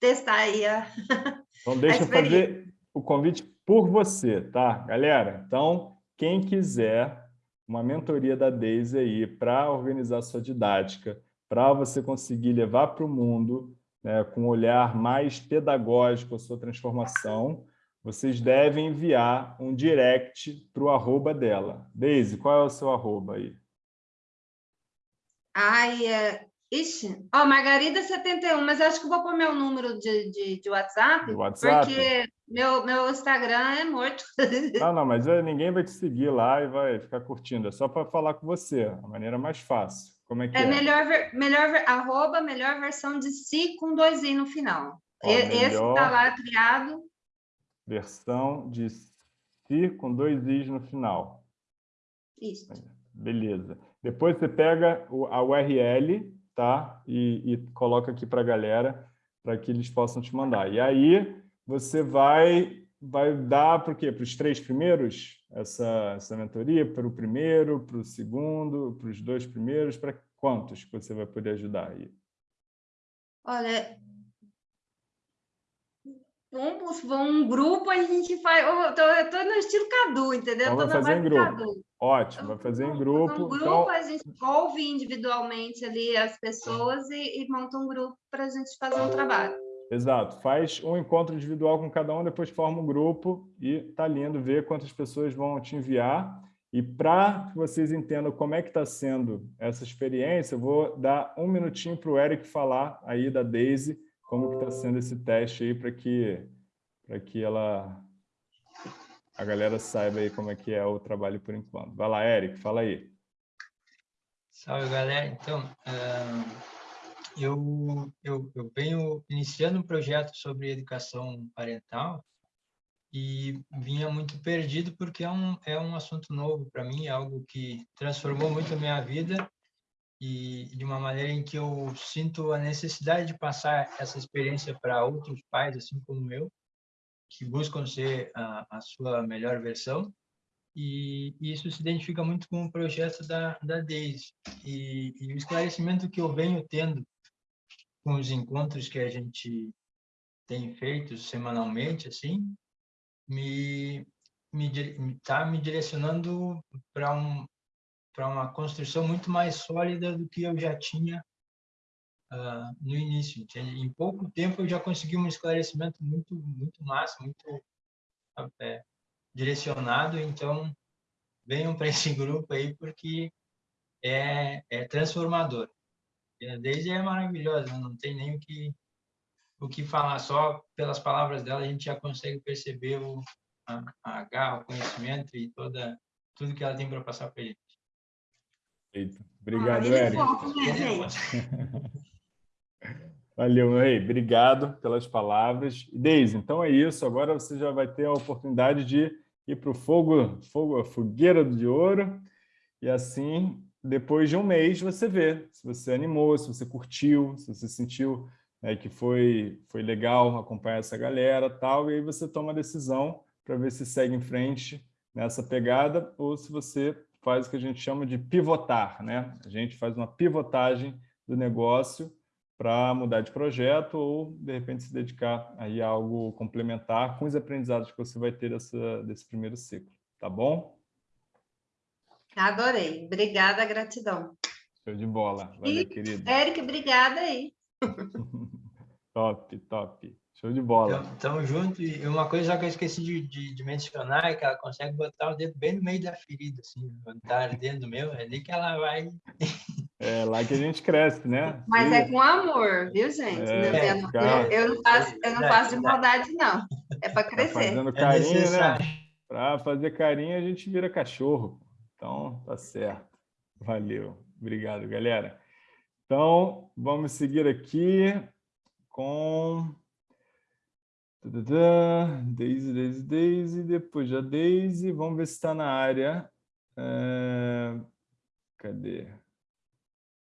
testar aí a [laughs] Então, deixa eu fazer o convite por você, tá, galera? Então, quem quiser uma mentoria da Daisy aí para organizar sua didática, para você conseguir levar para o mundo, né, com um olhar mais pedagógico a sua transformação, vocês devem enviar um direct para o arroba dela. Deise, qual é o seu arroba aí? Ai, é... Ixi, ó, oh, Margarida71, mas acho que vou pôr meu número de, de, de WhatsApp, WhatsApp, porque meu, meu Instagram é morto. [laughs] Não, não, mas é, ninguém vai te seguir lá e vai ficar curtindo, é só para falar com você, a maneira mais fácil. Como é que é? É melhor, melhor, arroba, melhor versão de si com dois i no final. Ó, Esse está lá criado. Versão de si com dois i's no final. Isso. Beleza. Depois você pega a URL tá? e, e coloca aqui para a galera, para que eles possam te mandar. E aí você vai, vai dar para o quê? Para os três primeiros? essa, essa mentoria para o primeiro, para o segundo, para os dois primeiros, para quantos que você vai poder ajudar aí? Olha, vamos, um grupo a gente faz, eu estou no estilo Cadu, entendeu? Então, vai fazer em grupo. Cadu. Ótimo, vai fazer em grupo. Um grupo, então... a gente ouve individualmente ali as pessoas e, e monta um grupo para a gente fazer um trabalho. Exato. Faz um encontro individual com cada um, depois forma um grupo e tá lindo ver quantas pessoas vão te enviar. E para que vocês entendam como é que está sendo essa experiência, eu vou dar um minutinho para o Eric falar aí da Daisy, como que está sendo esse teste aí para que, para que ela, a galera saiba aí como é que é o trabalho por enquanto. Vai lá, Eric, fala aí. Salve, galera. Então, eu, eu, eu venho iniciando um projeto sobre educação parental e vinha muito perdido porque é um, é um assunto novo para mim, algo que transformou muito a minha vida e de uma maneira em que eu sinto a necessidade de passar essa experiência para outros pais, assim como eu, que buscam ser a, a sua melhor versão. E, isso se identifica muito com o projeto da, da Daisy. E, e o esclarecimento que eu venho tendo com os encontros que a gente tem feito semanalmente, assim, me me está me direcionando para um para uma construção muito mais sólida do que eu já tinha uh, no início. Entende? Em pouco tempo eu já consegui um esclarecimento muito muito massa, muito é, direcionado. Então venham para esse [laughs] grupo aí porque é, é transformador. A Daisy é maravilhosa, não tem nem o que, o que falar, só pelas palavras dela a gente já consegue perceber o, a, a garra, o conhecimento e toda, tudo que ela tem para passar para a gente. Eita. Obrigado, ah, Eric. Valeu, meu rei. Obrigado pelas palavras. Deise, então é isso. Agora você já vai ter a oportunidade de ir para o fogo, fogo, a fogueira de ouro. E assim depois de um mês você vê se você animou, se você curtiu, se você sentiu né, que foi, foi legal acompanhar essa galera tal, e aí você toma a decisão para ver se segue em frente nessa pegada ou se você faz o que a gente chama de pivotar. Né? A gente faz uma pivotagem do negócio para mudar de projeto ou, de repente, se dedicar aí a algo complementar com os aprendizados que você vai ter dessa, desse primeiro ciclo. Tá bom? Adorei. Obrigada, gratidão. Show de bola. Valeu, e, querido. Eric, obrigada aí. [laughs] top, top. Show de bola. Então, tamo junto. E uma coisa que eu esqueci de, de, de, mencionar é que ela consegue botar o dedo bem no meio da ferida, assim, quando tá ardendo meu, é ali que ela vai... É lá que a gente cresce, né? Mas é com amor, viu, gente? É, eu, não, eu, não faço, eu não faço de maldade, não. É para tá crescer. Tá fazendo carinho, é né? Para fazer carinho, a gente vira cachorro. Então, tá certo. Valeu. Obrigado, galera. Então, vamos seguir aqui com... Daisy, Daisy, Daisy, depois já Daisy. Vamos ver se está na área. É... Cadê?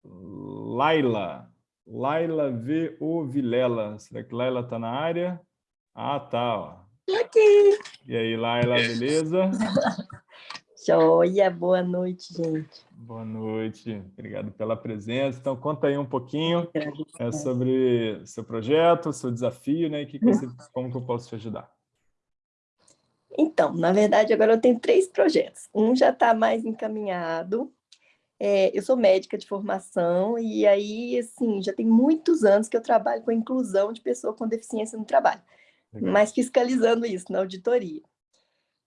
Laila. Laila V. O Vilela. Será que Laila está na área? Ah, tá. Ó. Aqui. E aí, Laila, beleza? [laughs] Joia, boa noite, gente. Boa noite, obrigado pela presença. Então, conta aí um pouquinho é, sobre seu projeto, seu desafio, né? E que que você, [laughs] como que eu posso te ajudar? Então, na verdade, agora eu tenho três projetos. Um já está mais encaminhado, é, eu sou médica de formação e aí, assim, já tem muitos anos que eu trabalho com a inclusão de pessoa com deficiência no trabalho, Legal. mas fiscalizando isso na auditoria.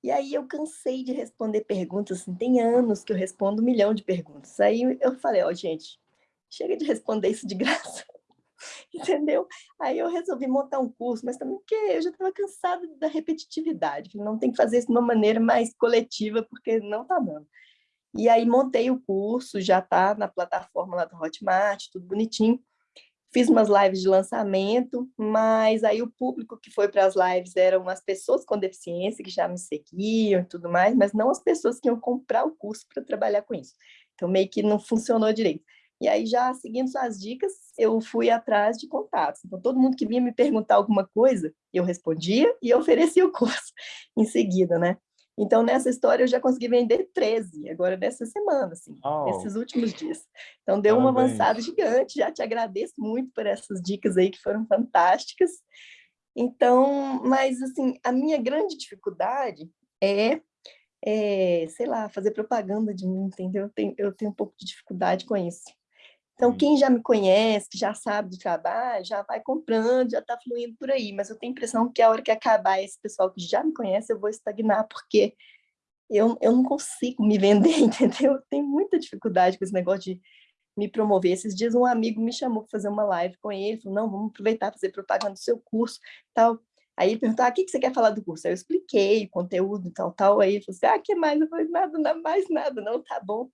E aí eu cansei de responder perguntas, assim, tem anos que eu respondo um milhão de perguntas. Aí eu falei, ó, oh, gente, chega de responder isso de [laughs] graça, entendeu? Aí eu resolvi montar um curso, mas também porque eu já estava cansada da repetitividade, não tem que fazer isso de uma maneira mais coletiva, porque não tá dando. E aí montei o curso, já está na plataforma lá do Hotmart, tudo bonitinho. Fiz umas lives de lançamento, mas aí o público que foi para as lives eram as pessoas com deficiência, que já me seguiam e tudo mais, mas não as pessoas que iam comprar o curso para trabalhar com isso. Então, meio que não funcionou direito. E aí, já seguindo suas dicas, eu fui atrás de contatos. Então, todo mundo que vinha me perguntar alguma coisa, eu respondia e oferecia o curso [laughs] em seguida, né? Então, nessa história, eu já consegui vender 13, agora nessa semana, assim, oh. nesses últimos dias. Então, deu Parabéns. uma avançada gigante, já te agradeço muito por essas dicas aí que foram fantásticas. Então, mas, assim, a minha grande dificuldade é, é sei lá, fazer propaganda de mim, entendeu? Eu tenho, eu tenho um pouco de dificuldade com isso. Então, quem já me conhece, que já sabe do trabalho, já vai comprando, já está fluindo por aí. Mas eu tenho a impressão que a hora que acabar esse pessoal que já me conhece, eu vou estagnar, porque eu, eu não consigo me vender, [laughs] entendeu? Eu tenho muita dificuldade com esse negócio de me promover. Esses dias um amigo me chamou para fazer uma live com ele, falou, não, vamos aproveitar fazer propaganda do seu curso, tal. Aí ele perguntou, ah, o que, que você quer falar do curso? Aí eu expliquei o conteúdo, tal, tal. Aí ele falou assim, ah, que mais? Eu falei, nada, nada mais nada, não, tá bom.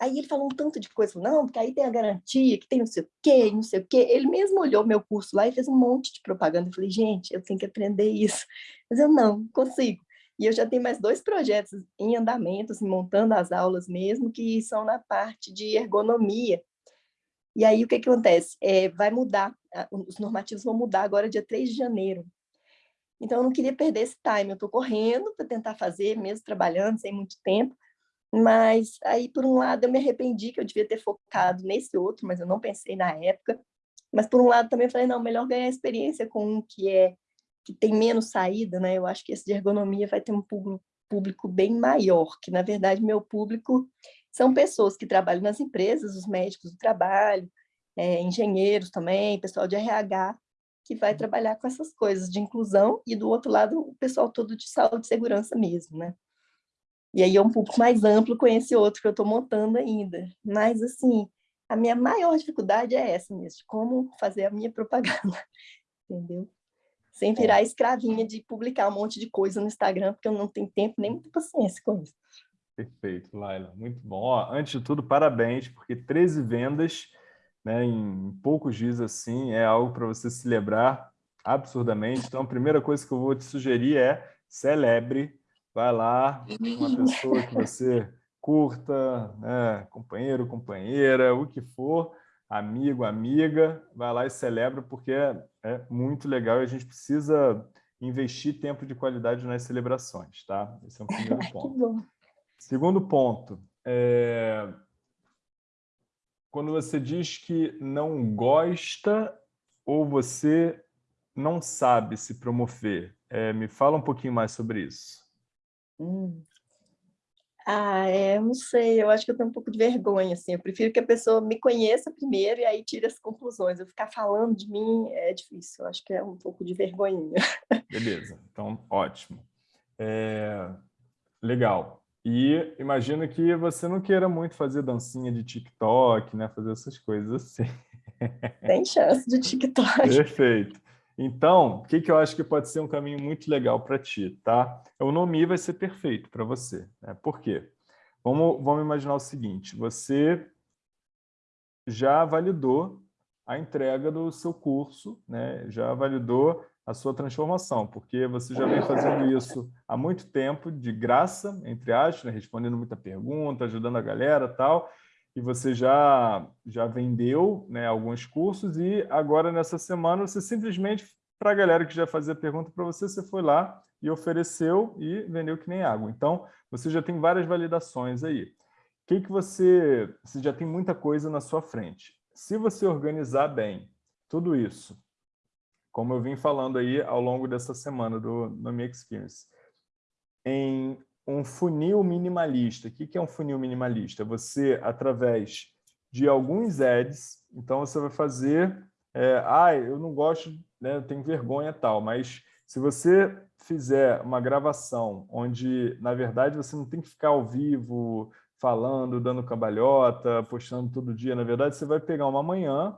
Aí ele falou um tanto de coisa, não, porque aí tem a garantia, que tem não sei o quê, não sei o quê. Ele mesmo olhou meu curso lá e fez um monte de propaganda. Eu falei, gente, eu tenho que aprender isso. Mas eu não, consigo. E eu já tenho mais dois projetos em andamento, assim, montando as aulas mesmo, que são na parte de ergonomia. E aí o que, que acontece? É, vai mudar, os normativos vão mudar agora dia 3 de janeiro. Então eu não queria perder esse time, eu estou correndo para tentar fazer, mesmo trabalhando, sem muito tempo, mas aí, por um lado, eu me arrependi que eu devia ter focado nesse outro, mas eu não pensei na época. Mas, por um lado, também falei, não, melhor ganhar experiência com um que é que tem menos saída, né? Eu acho que esse de ergonomia vai ter um público bem maior, que, na verdade, meu público são pessoas que trabalham nas empresas, os médicos do trabalho, é, engenheiros também, pessoal de RH, que vai trabalhar com essas coisas de inclusão, e do outro lado, o pessoal todo de saúde e segurança mesmo, né? E aí é um público mais amplo com esse outro que eu estou montando ainda. Mas, assim, a minha maior dificuldade é essa mesmo, de como fazer a minha propaganda, [laughs] entendeu? Sem virar escravinha de publicar um monte de coisa no Instagram, porque eu não tenho tempo nem muita paciência com isso. Perfeito, Laila. Muito bom. Ó, antes de tudo, parabéns, porque 13 vendas né, em poucos dias assim é algo para você celebrar absurdamente. Então, a primeira coisa que eu vou te sugerir é celebre vai lá, uma pessoa que você curta, né, companheiro, companheira, o que for, amigo, amiga, vai lá e celebra, porque é, é muito legal e a gente precisa investir tempo de qualidade nas celebrações, tá? Esse é um primeiro [laughs] ponto. Segundo ponto, é... quando você diz que não gosta ou você não sabe se promover, é, me fala um pouquinho mais sobre isso. Hum. Ah, é, não sei, eu acho que eu tenho um pouco de vergonha, assim, eu prefiro que a pessoa me conheça primeiro e aí tire as conclusões. Eu ficar falando de mim é difícil, eu acho que é um pouco de vergonhinha. [laughs] Beleza, então ótimo. É, legal. E imagino que você não queira muito fazer dancinha de TikTok, né? Fazer essas coisas assim. Tem chance de [laughs] TikTok. Perfeito. Então, o que, que eu acho que pode ser um caminho muito legal para ti, tá? O Nomi vai ser perfeito para você. Né? Por quê? Vamos, vamos imaginar o seguinte, você já validou a entrega do seu curso, né? já validou a sua transformação, porque você já vem fazendo isso há muito tempo, de graça, entre aspas, né? respondendo muita pergunta, ajudando a galera tal, e você já, já vendeu né, alguns cursos e agora, nessa semana, você simplesmente, para a galera que já fazia pergunta para você, você foi lá e ofereceu e vendeu que nem água. Então, você já tem várias validações aí. O que, que você... Você já tem muita coisa na sua frente. Se você organizar bem tudo isso, como eu vim falando aí ao longo dessa semana do Me Experience, em um funil minimalista. O que é um funil minimalista? Você, através de alguns ads, então você vai fazer, é, ah, eu não gosto, né, eu tenho vergonha tal, mas se você fizer uma gravação onde, na verdade, você não tem que ficar ao vivo, falando, dando cambalhota, postando todo dia, na verdade, você vai pegar uma manhã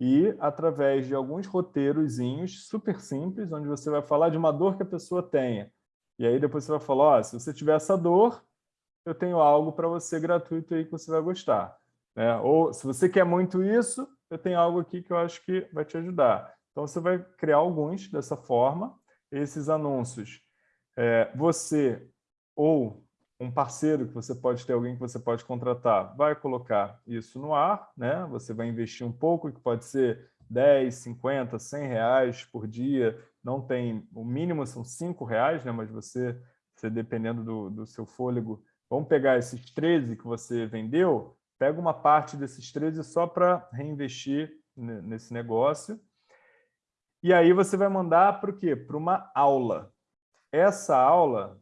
e através de alguns roteirozinhos super simples, onde você vai falar de uma dor que a pessoa tenha. E aí depois você vai falar, oh, se você tiver essa dor, eu tenho algo para você gratuito aí que você vai gostar. Né? Ou se você quer muito isso, eu tenho algo aqui que eu acho que vai te ajudar. Então você vai criar alguns dessa forma, esses anúncios. É, você ou um parceiro que você pode ter, alguém que você pode contratar, vai colocar isso no ar, né? Você vai investir um pouco, que pode ser 10, 50, 100 reais por dia, não tem, o mínimo são 5 reais, né? Mas você, você dependendo do, do seu fôlego, vamos pegar esses 13 que você vendeu, pega uma parte desses 13 só para reinvestir nesse negócio. E aí você vai mandar para o quê? Para uma aula. Essa aula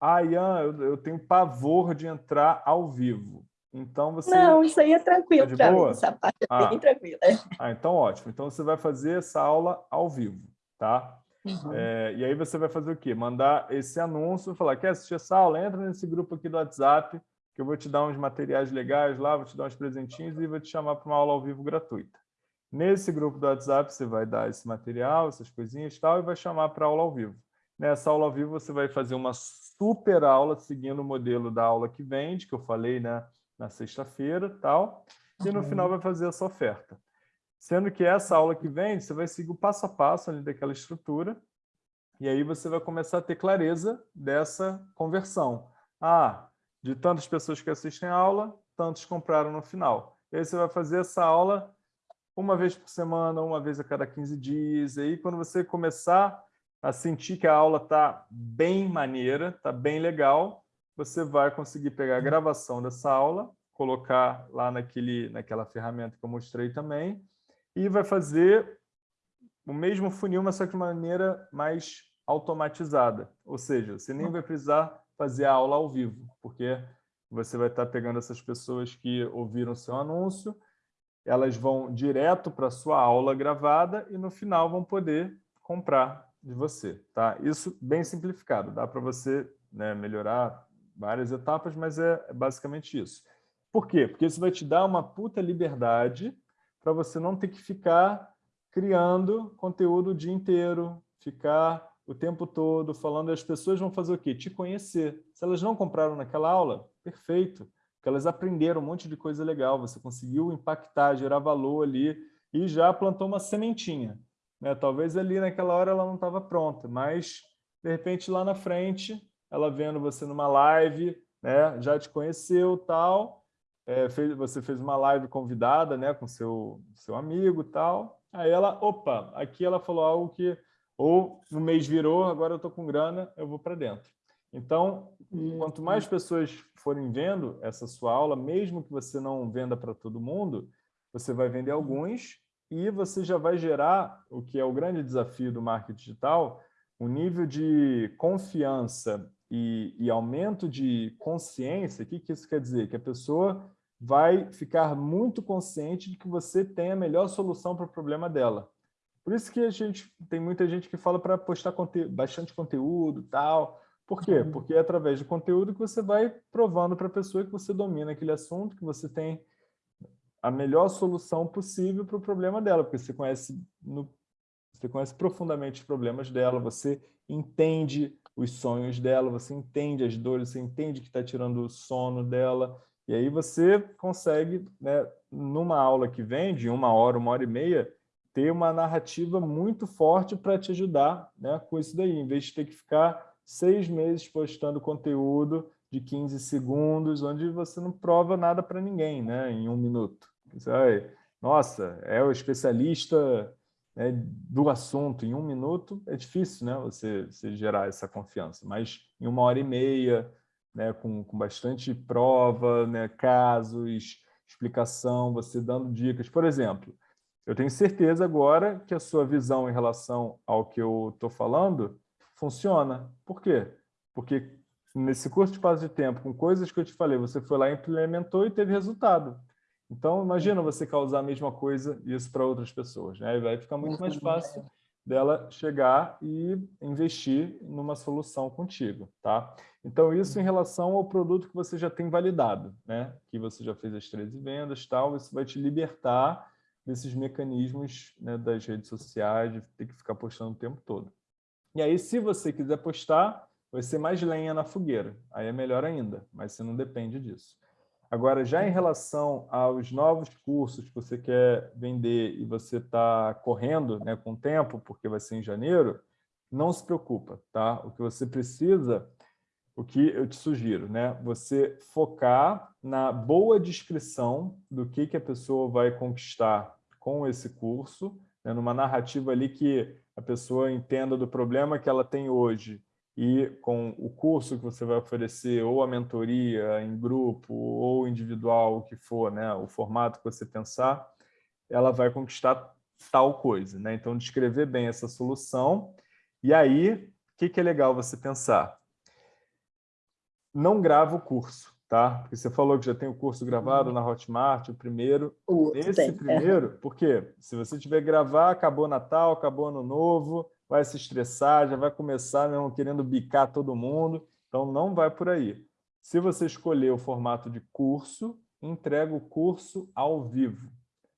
ah, Ian, eu, eu tenho pavor de entrar ao vivo. Então você... Não, isso aí é tranquilo tá para mim, essa parte é ah. bem tranquila. Ah, então ótimo. Então você vai fazer essa aula ao vivo, tá? Uhum. É, e aí você vai fazer o quê? Mandar esse anúncio, falar, quer assistir essa aula? Entra nesse grupo aqui do WhatsApp, que eu vou te dar uns materiais legais lá, vou te dar uns presentinhos e vou te chamar para uma aula ao vivo gratuita. Nesse grupo do WhatsApp, você vai dar esse material, essas coisinhas e tal, e vai chamar para aula ao vivo. Nessa aula ao vivo, você vai fazer uma super aula seguindo o modelo da aula que vende, que eu falei né, na sexta-feira tal, e no final vai fazer essa oferta. Sendo que essa aula que vende, você vai seguir o passo a passo ali daquela estrutura, e aí você vai começar a ter clareza dessa conversão. Ah, de tantas pessoas que assistem a aula, tantos compraram no final. E aí você vai fazer essa aula uma vez por semana, uma vez a cada 15 dias. E aí, quando você começar a sentir que a aula está bem maneira, está bem legal, você vai conseguir pegar a gravação dessa aula, colocar lá naquele, naquela ferramenta que eu mostrei também, e vai fazer o mesmo funil, mas só que de maneira mais automatizada. Ou seja, você nem vai precisar fazer a aula ao vivo, porque você vai estar pegando essas pessoas que ouviram seu anúncio, elas vão direto para a sua aula gravada e no final vão poder comprar de você. Tá? Isso bem simplificado, dá para você né, melhorar várias etapas, mas é, é basicamente isso. Por quê? Porque isso vai te dar uma puta liberdade para você não ter que ficar criando conteúdo o dia inteiro, ficar o tempo todo falando, as pessoas vão fazer o quê? Te conhecer. Se elas não compraram naquela aula, perfeito, porque elas aprenderam um monte de coisa legal, você conseguiu impactar, gerar valor ali e já plantou uma sementinha. Né? Talvez ali naquela hora ela não estava pronta, mas de repente lá na frente, ela vendo você numa live, né? já te conheceu tal, é, fez, você fez uma live convidada né? com seu, seu amigo tal, aí ela, opa, aqui ela falou algo que, ou no mês virou, agora eu estou com grana, eu vou para dentro. Então, quanto mais pessoas forem vendo essa sua aula, mesmo que você não venda para todo mundo, você vai vender alguns e você já vai gerar, o que é o grande desafio do marketing digital, um nível de confiança e, e aumento de consciência. O que, que isso quer dizer? Que a pessoa vai ficar muito consciente de que você tem a melhor solução para o problema dela. Por isso que a gente tem muita gente que fala para postar conte bastante conteúdo tal, Por quê? Porque é através de conteúdo que você vai provando para a pessoa que você domina aquele assunto, que você tem a melhor solução possível para o problema dela, porque você conhece, no, você conhece profundamente os problemas dela, você entende os sonhos dela, você entende as dores, você entende que está tirando o sono dela, e aí você consegue, né, numa aula que vem, de uma hora, uma hora e meia, ter uma narrativa muito forte para te ajudar né, com isso daí, em vez de ter que ficar seis meses postando conteúdo de 15 segundos, onde você não prova nada para ninguém né, em um minuto. Você vai, nossa, é o especialista né, do assunto. Em um minuto, é difícil né, você, você gerar essa confiança, mas em uma hora e meia, né, com, com bastante prova, né, casos, explicação, você dando dicas. Por exemplo, eu tenho certeza agora que a sua visão em relação ao que eu estou falando funciona. Por quê? Porque nesse curto espaço de tempo, com coisas que eu te falei, você foi lá, implementou e teve resultado. Então, imagina você causar a mesma coisa isso para outras pessoas. Né? Vai ficar muito mais fácil dela chegar e investir numa solução contigo. Tá? Então, isso em relação ao produto que você já tem validado, né? que você já fez as 13 vendas, tal, isso vai te libertar desses mecanismos né, das redes sociais, de ter que ficar postando o tempo todo. E aí, se você quiser postar, vai ser mais lenha na fogueira. Aí é melhor ainda, mas você não depende disso. Agora, já em relação aos novos cursos que você quer vender e você está correndo né, com o tempo, porque vai ser em janeiro, não se preocupa, tá? O que você precisa, o que eu te sugiro, né? Você focar na boa descrição do que, que a pessoa vai conquistar com esse curso, né, numa narrativa ali que a pessoa entenda do problema que ela tem hoje e com o curso que você vai oferecer, ou a mentoria em grupo, ou individual, o que for, né, o formato que você pensar, ela vai conquistar tal coisa. Né? Então, descrever bem essa solução. E aí, o que, que é legal você pensar? Não grava o curso, tá? Porque você falou que já tem o curso gravado na Hotmart, o primeiro. O Esse tem, é. primeiro, por quê? Se você tiver gravar, acabou Natal, acabou Ano Novo, vai se estressar, já vai começar mesmo querendo bicar todo mundo, então não vai por aí. Se você escolher o formato de curso, entrega o curso ao vivo,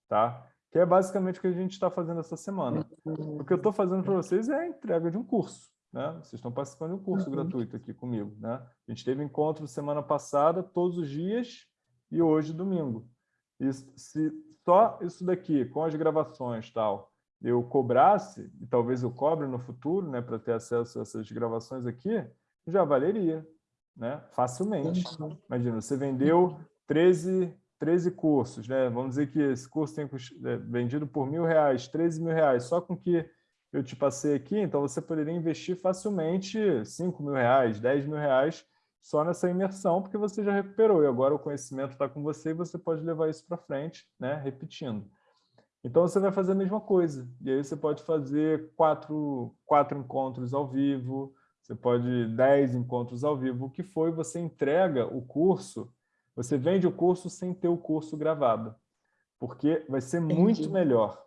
tá? Que é basicamente o que a gente está fazendo essa semana. O que eu estou fazendo para vocês é a entrega de um curso, né? Vocês estão participando de um curso Uhum. gratuito aqui comigo, né? A gente teve encontro semana passada, todos os dias, e hoje, domingo. Isso, se só isso daqui, com as gravações e tal, eu cobrasse, e talvez eu cobre no futuro, né, para ter acesso a essas gravações aqui, já valeria, né, facilmente. Imagina, você vendeu 13, 13 cursos, né, vamos dizer que esse curso tem é, vendido por mil reais, 13 mil reais, só com que eu te passei aqui, então você poderia investir facilmente 5 mil reais, 10 mil reais só nessa imersão, porque você já recuperou, e agora o conhecimento está com você e você pode levar isso para frente, né, repetindo. Então, você vai fazer a mesma coisa. E aí você pode fazer quatro, quatro encontros ao vivo, você pode dez encontros ao vivo. O que foi, você entrega o curso, você vende o curso sem ter o curso gravado. Porque vai ser muito Entendi. melhor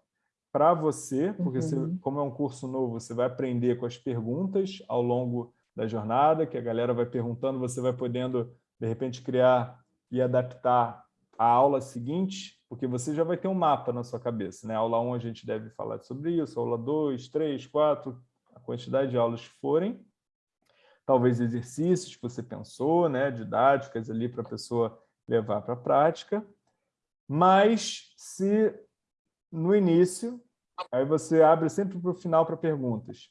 para você, porque você, Uhum. como é um curso novo, você vai aprender com as perguntas ao longo da jornada, que a galera vai perguntando, você vai podendo, de repente, criar e adaptar a aula seguinte, porque você já vai ter um mapa na sua cabeça. Né? Aula 1 a gente deve falar sobre isso, aula 2, 3, 4, a quantidade de aulas que forem. Talvez exercícios que você pensou, né? didáticas ali para a pessoa levar para a prática. Mas se no início, aí você abre sempre para o final para perguntas.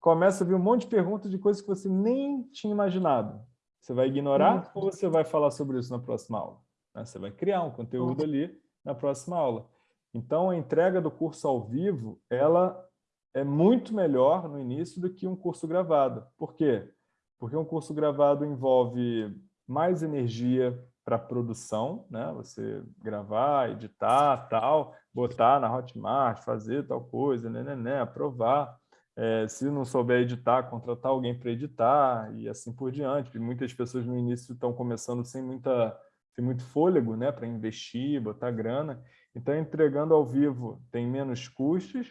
Começa a vir um monte de perguntas de coisas que você nem tinha imaginado. Você vai ignorar ou você vai falar sobre isso na próxima aula? né? Você vai criar um conteúdo ali na próxima aula. Então, a entrega do curso ao vivo, ela é muito melhor no início do que um curso gravado. Por quê? Porque um curso gravado envolve mais energia para produção, né? Você gravar, editar, tal, botar na Hotmart, fazer tal coisa, né, né, né, aprovar. É, se não souber editar, contratar alguém para editar e assim por diante. Muitas pessoas no início estão começando sem muita tem muito fôlego né, para investir, botar grana. Então, entregando ao vivo tem menos custos,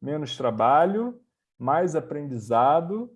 menos trabalho, mais aprendizado,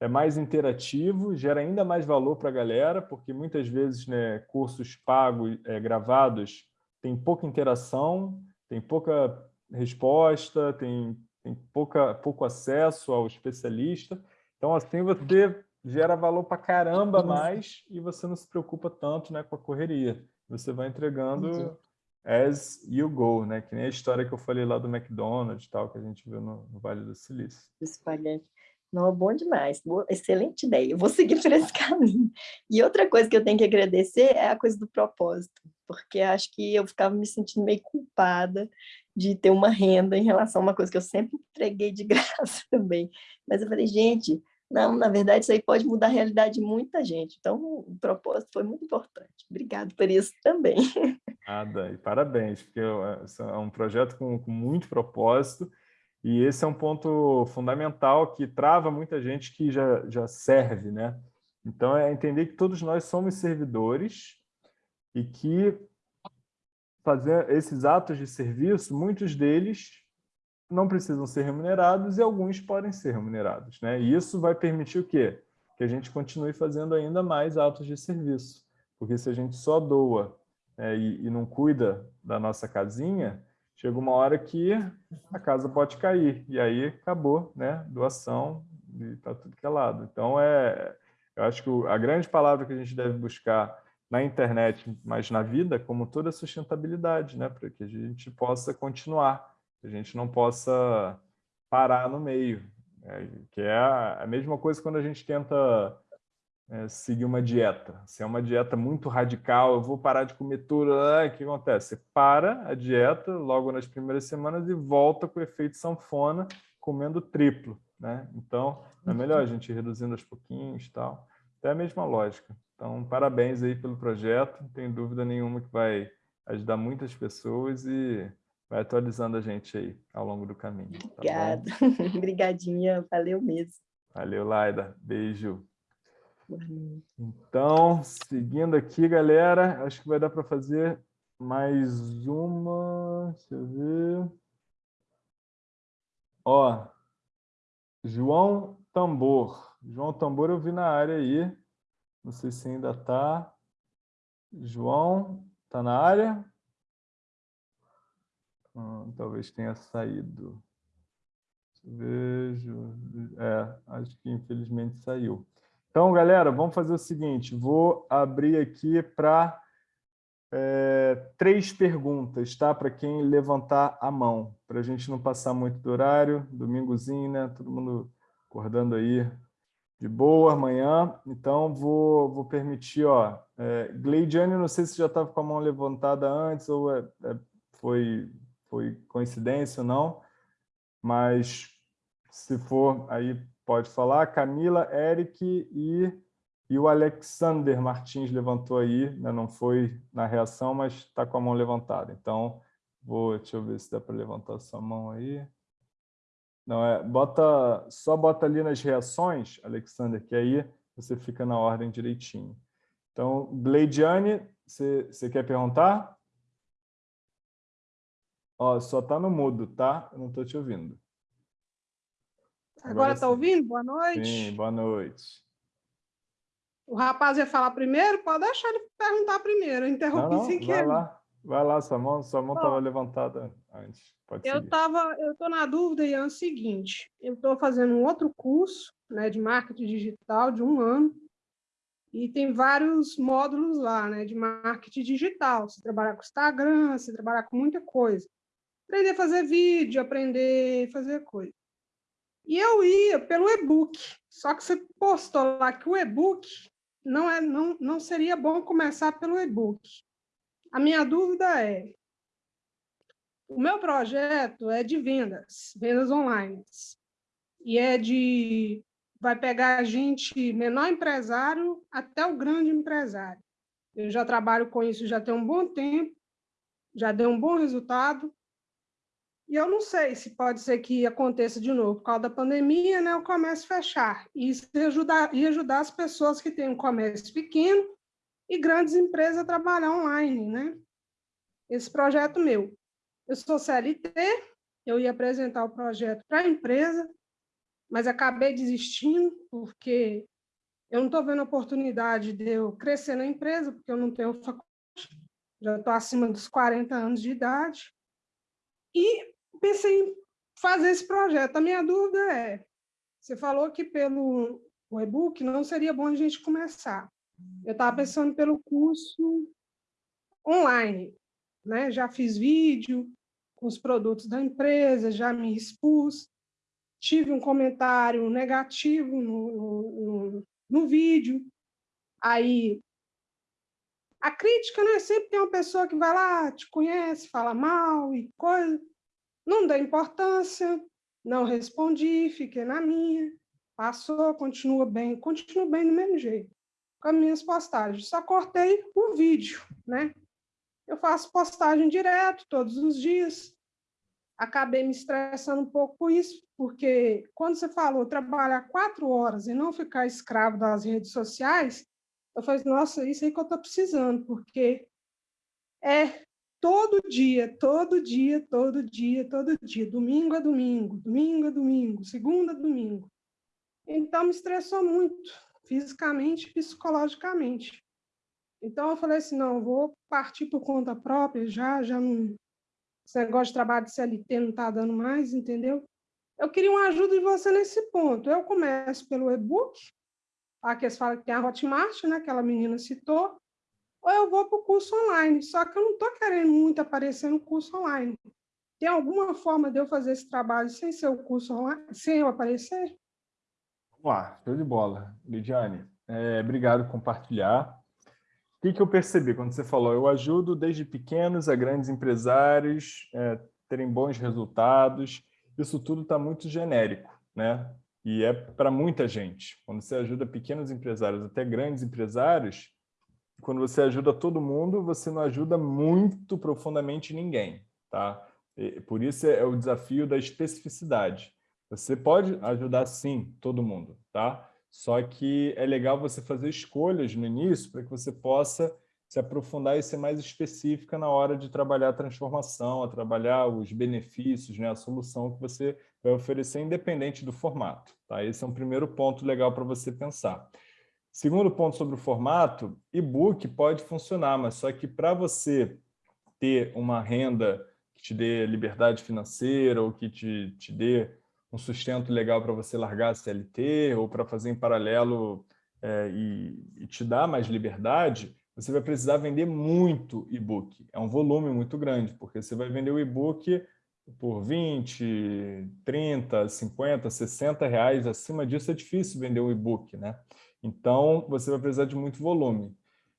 é mais interativo, gera ainda mais valor para a galera, porque muitas vezes né, cursos pagos, é, gravados, tem pouca interação, tem pouca resposta, tem, tem pouca, pouco acesso ao especialista. Então, assim, você gera valor para caramba mais e você não se preocupa tanto né, com a correria. Você vai entregando as you go, né? Que nem a história que eu falei lá do McDonald's tal, que a gente viu no, no Vale do Silício. Espalhante. Não, bom demais. Boa, excelente ideia. Eu vou seguir por esse [laughs] caminho. E outra coisa que eu tenho que agradecer é a coisa do propósito, porque acho que eu ficava me sentindo meio culpada de ter uma renda em relação a uma coisa que eu sempre entreguei de [laughs] graça também. Mas eu falei, gente, não, na verdade, isso aí pode mudar a realidade de muita gente. Então, o propósito foi muito importante. Obrigado por isso também. Nada, e parabéns, porque é, é um projeto com, com muito propósito, e esse é um ponto fundamental que trava muita gente que já, já serve, né? Então, é entender que todos nós somos servidores e que fazer esses atos de serviço, muitos deles não precisam ser remunerados e alguns podem ser remunerados, né? E isso vai permitir o quê? Que a gente continue fazendo ainda mais atos de serviço. Porque se a gente só doa é, e, e não cuida da nossa casinha, chega uma hora que a casa pode cair, e aí acabou, né? Doação para tudo que é lado. Então, é, eu acho que a grande palavra que a gente deve buscar na internet, mas na vida, como toda a sustentabilidade, né? Para que a gente possa continuar, que a gente não possa parar no meio. Né? Que é a mesma coisa quando a gente tenta é, seguir uma dieta. Se é uma dieta muito radical, eu vou parar de comer tudo, ah, o que acontece? Você para a dieta logo nas primeiras semanas e volta com o efeito sanfona, comendo triplo. Né? Então, é melhor a gente ir reduzindo aos pouquinhos tal. É a mesma lógica. Então, parabéns aí pelo projeto. Não tenho dúvida nenhuma que vai ajudar muitas pessoas e vai atualizando a gente aí ao longo do caminho. Tá Obrigada. [laughs] Obrigadinha. Valeu mesmo. Valeu, Laida. Beijo. Então, seguindo aqui, galera, acho que vai dar para fazer mais uma. Deixa eu ver. Ó, João Tambor. João Tambor eu vi na área aí. Não sei se ainda está. João, está na área? Hum, talvez tenha saído. Vejo. É, acho que infelizmente saiu. Então, galera, vamos fazer o seguinte, vou abrir aqui para é, três perguntas, tá? Para quem levantar a mão, para a gente não passar muito do horário, domingozinho, né? Todo mundo acordando aí de boa amanhã. Então, vou, vou permitir, ó, é, Gleidiane, não sei se já estava com a mão levantada antes ou é, é, foi, foi coincidência ou não, mas se for, aí Pode falar. Camila, Eric e, e o Alexander Martins levantou aí, né? não foi na reação, mas está com a mão levantada. Então, vou, deixa eu ver se dá para levantar sua mão aí. Não, é, bota, só bota ali nas reações, Alexander, que aí você fica na ordem direitinho. Então, Gleidiane, você quer perguntar? Ó, só está no mudo, tá? Eu não estou te ouvindo. Agora está ouvindo? Boa noite. Sim, boa noite. O rapaz ia falar primeiro? Pode deixar ele perguntar primeiro. Eu interrompi não, não, sem vai querer. Lá. Vai lá, sua mão sua mão estava levantada antes. Pode eu tava, eu estou na dúvida, Ian, é o seguinte, eu estou fazendo um outro curso né, de marketing digital de um ano, e tem vários módulos lá, né, de marketing digital. Você trabalhar com Instagram, você trabalhar com muita coisa. Aprender a fazer vídeo, aprender a fazer coisa. E eu ia pelo e-book, só que você postou lá que o e-book não, é, não, não seria bom começar pelo e-book. A minha dúvida é, o meu projeto é de vendas, vendas online, e é de, vai pegar a gente, menor empresário até o grande empresário. Eu já trabalho com isso já tem um bom tempo, já deu um bom resultado, e eu não sei se pode ser que aconteça de novo por causa da pandemia, né, o comércio fechar. E isso ajudar, ia ajudar as pessoas que têm um comércio pequeno e grandes empresas a trabalhar online, né? Esse projeto meu. Eu sou CLT, eu ia apresentar o projeto para a empresa, mas acabei desistindo, porque eu não estou vendo oportunidade de eu crescer na empresa, porque eu não tenho faculdade, já estou acima dos 40 anos de idade, e pensei em fazer esse projeto. A minha dúvida é, você falou que pelo e-book não seria bom a gente começar. Eu estava pensando pelo curso online, né? já fiz vídeo com os produtos da empresa, já me expus, tive um comentário negativo no, no, no vídeo, aí a crítica, né? Sempre tem uma pessoa que vai lá, te conhece, fala mal e coisa. Não dá importância, não respondi, fiquei na minha. Passou, continua bem, continua bem do mesmo jeito. Com as minhas postagens. Só cortei o vídeo, né? Eu faço postagem direto, todos os dias. Acabei me estressando um pouco com isso, porque quando você falou trabalhar quatro horas e não ficar escravo das redes sociais, eu falei, nossa, isso aí que eu estou precisando, porque é todo dia, todo dia, todo dia, todo dia, domingo a domingo, domingo a domingo, segunda a domingo. Então, me estressou muito, fisicamente e psicologicamente. Então, eu falei assim, não, vou partir por conta própria, já, já não... Esse negócio de trabalho de CLT não está dando mais, entendeu? Eu queria uma ajuda de você nesse ponto. Eu começo pelo e-book, aqui eles falam que tem a Hotmart, né, aquela menina citou, ou eu vou para o curso online. Só que eu não estou querendo muito aparecer no curso online. Tem alguma forma de eu fazer esse trabalho sem ser o curso online, sem eu aparecer? Vamos lá, show de bola. Lidiane, é, obrigado por compartilhar. O que, que eu percebi quando você falou? Eu ajudo desde pequenos a grandes empresários é, terem bons resultados isso tudo está muito genérico, né? E é para muita gente. Quando você ajuda pequenos empresários, até grandes empresários, quando você ajuda todo mundo, você não ajuda muito profundamente ninguém, tá? E por isso é o desafio da especificidade. Você pode ajudar, sim, todo mundo, tá? Só que é legal você fazer escolhas no início para que você possa se aprofundar e ser mais específica na hora de trabalhar a transformação, a trabalhar os benefícios, né, a solução que você vai oferecer, independente do formato. Tá? Esse é um primeiro ponto legal para você pensar. Segundo ponto sobre o formato, e-book pode funcionar, mas só que para você ter uma renda que te dê liberdade financeira ou que te, te dê um sustento legal para você largar a CLT ou para fazer em paralelo é, e, e te dar mais liberdade, você vai precisar vender muito e-book. É um volume muito grande, porque você vai vender o e-book por 20, 30, 50, 60 reais. Acima disso é difícil vender um e-book, né? Então, você vai precisar de muito volume.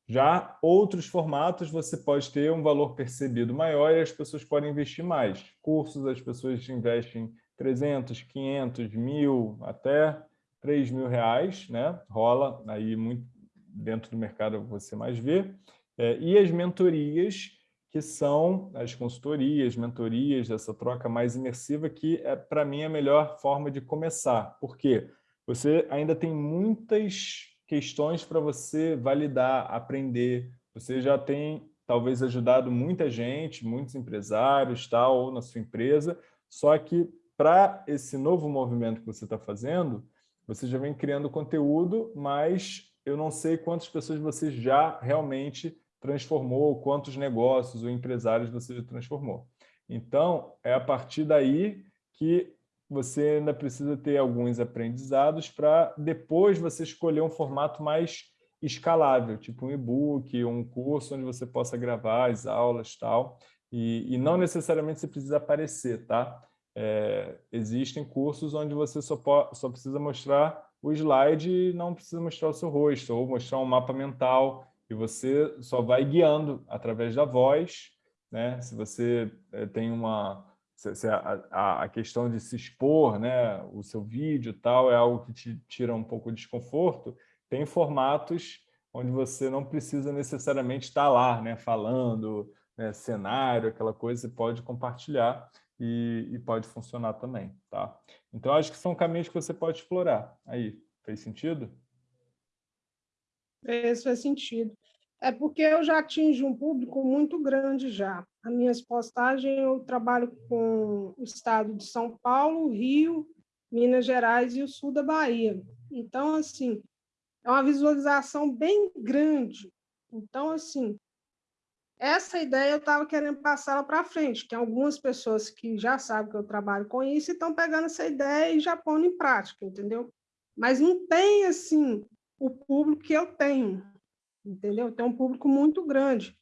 Já outros formatos, você pode ter um valor percebido maior e as pessoas podem investir mais. Cursos, as pessoas investem 300, 500, mil, até 3 mil reais, né? Rola aí muito, dentro do mercado você mais vê, é, e as mentorias, que são as consultorias, mentorias, essa troca mais imersiva, que é, para mim, a melhor forma de começar. Por quê? Você ainda tem muitas questões para você validar, aprender. Você já tem, talvez, ajudado muita gente, muitos empresários, tal, ou na sua empresa, só que para esse novo movimento que você está fazendo, você já vem criando conteúdo, mas eu não sei quantas pessoas você já realmente transformou, quantos negócios ou empresários você já transformou. Então, é a partir daí que você ainda precisa ter alguns aprendizados para depois você escolher um formato mais escalável, tipo um e-book, um curso onde você possa gravar as aulas tal, e, e não necessariamente você precisa aparecer, tá? É, existem cursos onde você só, só precisa mostrar o slide não precisa mostrar o seu rosto, ou mostrar um mapa mental, e você só vai guiando através da voz. Né? Se você eh, tem uma... Se a, a, questão de se expor, né? o seu vídeo tal, é algo que te tira um pouco de desconforto, tem formatos onde você não precisa necessariamente estar lá, né? falando, né? cenário, aquela coisa, você pode compartilhar e, e, pode funcionar também. Tá? Então, acho que são caminhos que você pode explorar. Aí, fez sentido? Fez, faz sentido. É porque eu já atingo um público muito grande já. As minhas postagens, eu trabalho com o estado de São Paulo, Rio, Minas Gerais e o sul da Bahia. Então, assim, é uma visualização bem grande. Então, assim, essa ideia eu estava querendo passá-la para frente, que algumas pessoas que já sabem que eu trabalho com isso estão pegando essa ideia e já pondo em prática, entendeu? Mas não tem, assim, o público que eu tenho, entendeu? Tem um público muito grande.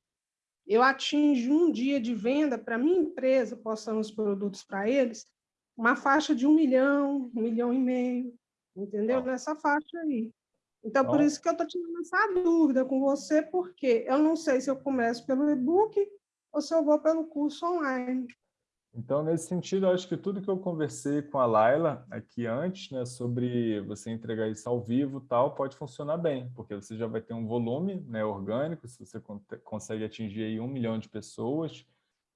Eu atingo um dia de venda para minha empresa, postando os produtos para eles, uma faixa de um milhão, um milhão e meio, entendeu? Nessa faixa aí. Então, por isso que eu estou tirando essa dúvida com você, porque eu não sei se eu começo pelo e-book ou se eu vou pelo curso online. Então, nesse sentido, acho que tudo que eu conversei com a Laila aqui antes, né, sobre você entregar isso ao vivo tal, pode funcionar bem, porque você já vai ter um volume né, orgânico, se você consegue atingir aí um milhão de pessoas,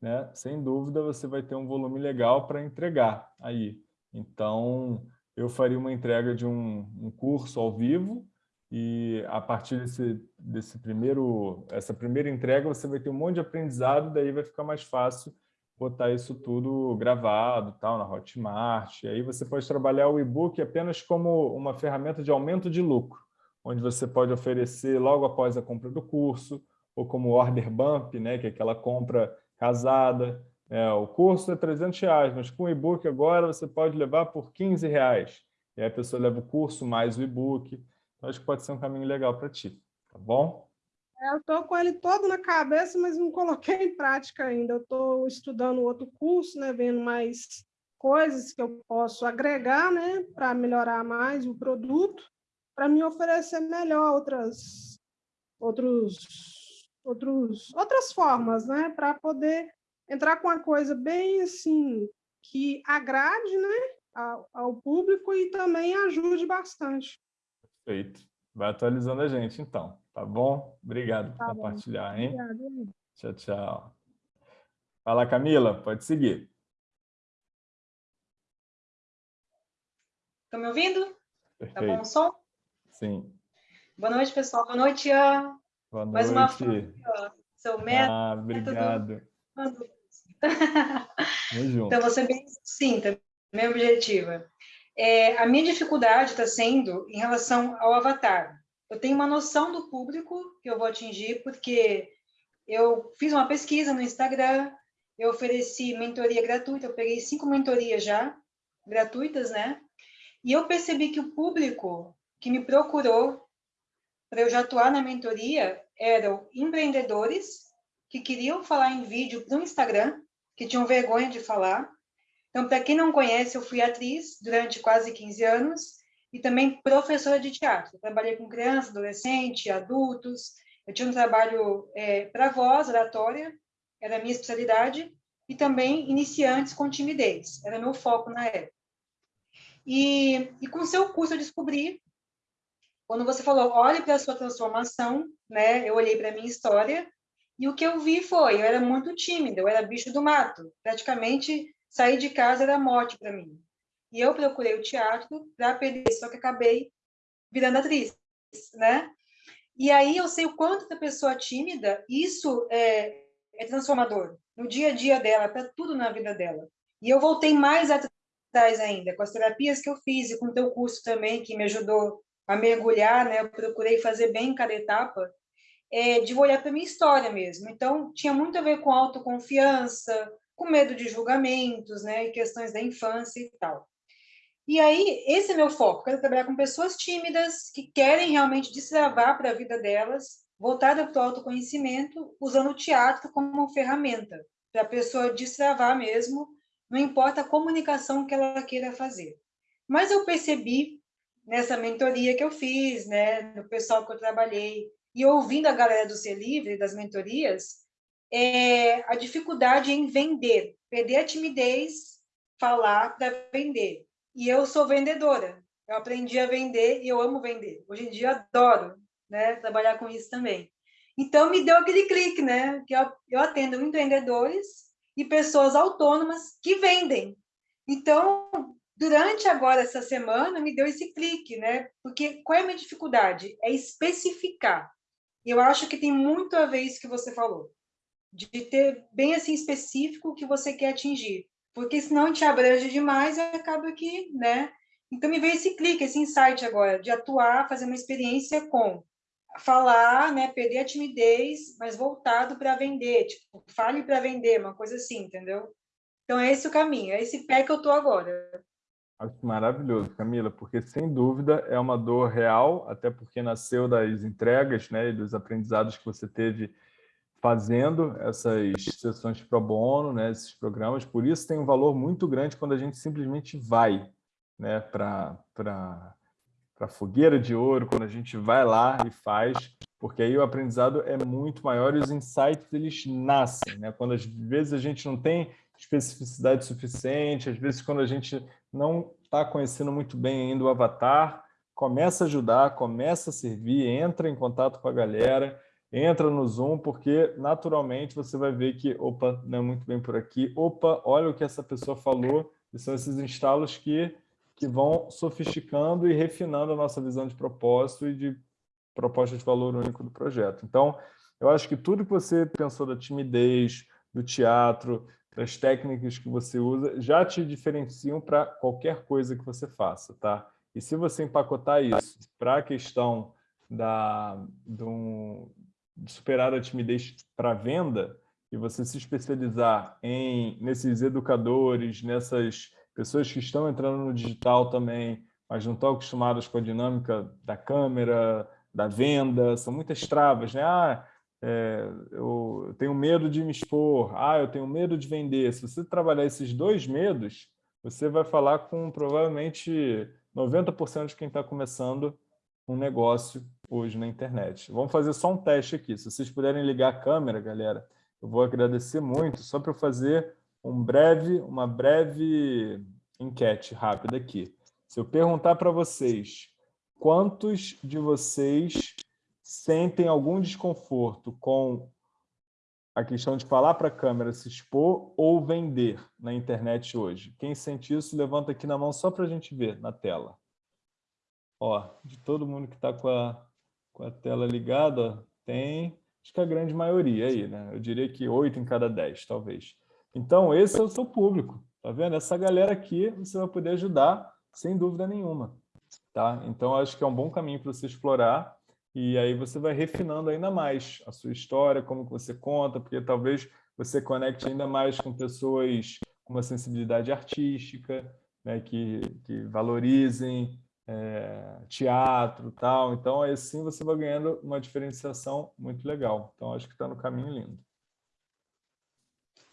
né, sem dúvida você vai ter um volume legal para entregar aí. Então, eu faria uma entrega de um, um curso ao vivo, e a partir desse, desse primeiro, essa primeira entrega, você vai ter um monte de aprendizado, daí vai ficar mais fácil botar isso tudo gravado tal, na Hotmart. E aí você pode trabalhar o e-book apenas como uma ferramenta de aumento de lucro, onde você pode oferecer logo após a compra do curso, ou como order bump, né, que é aquela compra casada. É, o curso é 300 reais, mas com o e-book agora você pode levar por 15 reais. E aí a pessoa leva o curso mais o e-book. Então, acho que pode ser um caminho legal para ti, tá bom? É, eu estou com ele todo na cabeça, mas não coloquei em prática ainda. Eu estou estudando outro curso, né, vendo mais coisas que eu posso agregar né, para melhorar mais o produto, para me oferecer melhor outras, outros, outros, outras formas, né, para poder entrar com uma coisa bem assim que agrade né, ao, ao público e também ajude bastante. Perfeito. Vai atualizando a gente, então. Tá bom? Obrigado por tá compartilhar, bom. hein? Obrigada. Tchau, tchau. Fala, Camila. Pode seguir. Estão me ouvindo? Perfeito. Tá bom o som? Sim. Boa noite, pessoal. Boa noite, Ian. Boa noite. Mais uma fã, seu método. Ah, obrigado. Então, ser bem sucinta, minha objetiva. É, a minha dificuldade está sendo em relação ao avatar. Eu tenho uma noção do público que eu vou atingir, porque eu fiz uma pesquisa no Instagram, eu ofereci mentoria gratuita, eu peguei cinco mentorias já, gratuitas, né? E eu percebi que o público que me procurou para eu já atuar na mentoria eram empreendedores que queriam falar em vídeo no Instagram, que tinham vergonha de falar, então, para quem não conhece, eu fui atriz durante quase 15 anos e também professora de teatro. Eu trabalhei com crianças, adolescentes, adultos. Eu tinha um trabalho é, para voz, oratória, era a minha especialidade, e também iniciantes com timidez, era meu foco na época. E, e com seu curso eu descobri, quando você falou, olhe para a sua transformação, né? eu olhei para a minha história, e o que eu vi foi, eu era muito tímida, eu era bicho do mato, praticamente sair de casa era morte para mim. E eu procurei o teatro para aprender, só que acabei virando atriz, né? E aí eu sei o quanto da pessoa tímida, isso é, é transformador no dia a dia dela, para tudo na vida dela. E eu voltei mais atrás ainda, com as terapias que eu fiz e com o teu curso também, que me ajudou a mergulhar, né? Eu procurei fazer bem cada etapa, é, de olhar para minha história mesmo. Então, tinha muito a ver com autoconfiança, com medo de julgamentos, né, e questões da infância e tal. E aí, esse é meu foco, quero trabalhar com pessoas tímidas que querem realmente destravar para a vida delas, voltada para o autoconhecimento, usando o teatro como ferramenta, para a pessoa destravar mesmo, não importa a comunicação que ela queira fazer. Mas eu percebi nessa mentoria que eu fiz, né, no pessoal que eu trabalhei, e ouvindo a galera do Ser Livre, das mentorias, é a dificuldade em vender, perder a timidez, falar para vender. E eu sou vendedora, eu aprendi a vender e eu amo vender. Hoje em dia adoro né, trabalhar com isso também. Então me deu aquele clique, né? Que eu, eu atendo empreendedores e pessoas autônomas que vendem. Então, durante agora essa semana, me deu esse clique, né? Porque qual é a minha dificuldade? É especificar. Eu acho que tem muito a ver isso que você falou de ter bem assim específico o que você quer atingir, porque senão te abrange demais e acaba que, né? Então me veio esse clique, esse insight agora, de atuar, fazer uma experiência com falar, né, perder a timidez, mas voltado para vender, tipo, fale para vender, uma coisa assim, entendeu? Então é esse o caminho, é esse pé que eu tô agora. Acho maravilhoso, Camila, porque sem dúvida é uma dor real, até porque nasceu das entregas, né, e dos aprendizados que você teve fazendo essas sessões pro bono, né, esses programas. Por isso tem um valor muito grande quando a gente simplesmente vai, né, para para fogueira de ouro, quando a gente vai lá e faz, porque aí o aprendizado é muito maior e os insights eles nascem, né? Quando às vezes a gente não tem especificidade suficiente, às vezes quando a gente não está conhecendo muito bem ainda o avatar, começa a ajudar, começa a servir, entra em contato com a galera, entra no Zoom, porque naturalmente você vai ver que, opa, não é muito bem por aqui, opa, olha o que essa pessoa falou, e são esses instalos que que vão sofisticando e refinando a nossa visão de propósito e de proposta de valor único do projeto. Então, eu acho que tudo que você pensou da timidez, do teatro, das técnicas que você usa, já te diferenciam para qualquer coisa que você faça, tá? E se você empacotar isso para a questão da, do, superar a timidez para venda, e você se especializar em nesses educadores, nessas pessoas que estão entrando no digital também, mas não estão acostumadas com a dinâmica da câmera, da venda, são muitas travas, né? Ah, é, eu tenho medo de me expor, ah, eu tenho medo de vender. Se você trabalhar esses dois medos, você vai falar com provavelmente 90% de quem está começando um negócio hoje na internet. Vamos fazer só um teste aqui. Se vocês puderem ligar a câmera, galera, eu vou agradecer muito, só para fazer um breve, uma breve enquete rápida aqui. Se eu perguntar para vocês, quantos de vocês sentem algum desconforto com a questão de falar para a câmera, se expor ou vender na internet hoje? Quem sente isso, levanta aqui na mão só para a gente ver na tela. Ó, de todo mundo que está com a, com a tela ligada, tem, acho que a grande maioria aí, né? Eu diria que oito em cada dez, talvez. Então, esse é o seu público, tá vendo? Essa galera aqui você vai poder ajudar sem dúvida nenhuma, tá? Então, acho que é um bom caminho para você explorar e aí você vai refinando ainda mais a sua história, como que você conta, porque talvez você conecte ainda mais com pessoas com uma sensibilidade artística, né, que, que valorizem é, teatro tal. Então, assim você vai ganhando uma diferenciação muito legal. Então, acho que está no caminho lindo.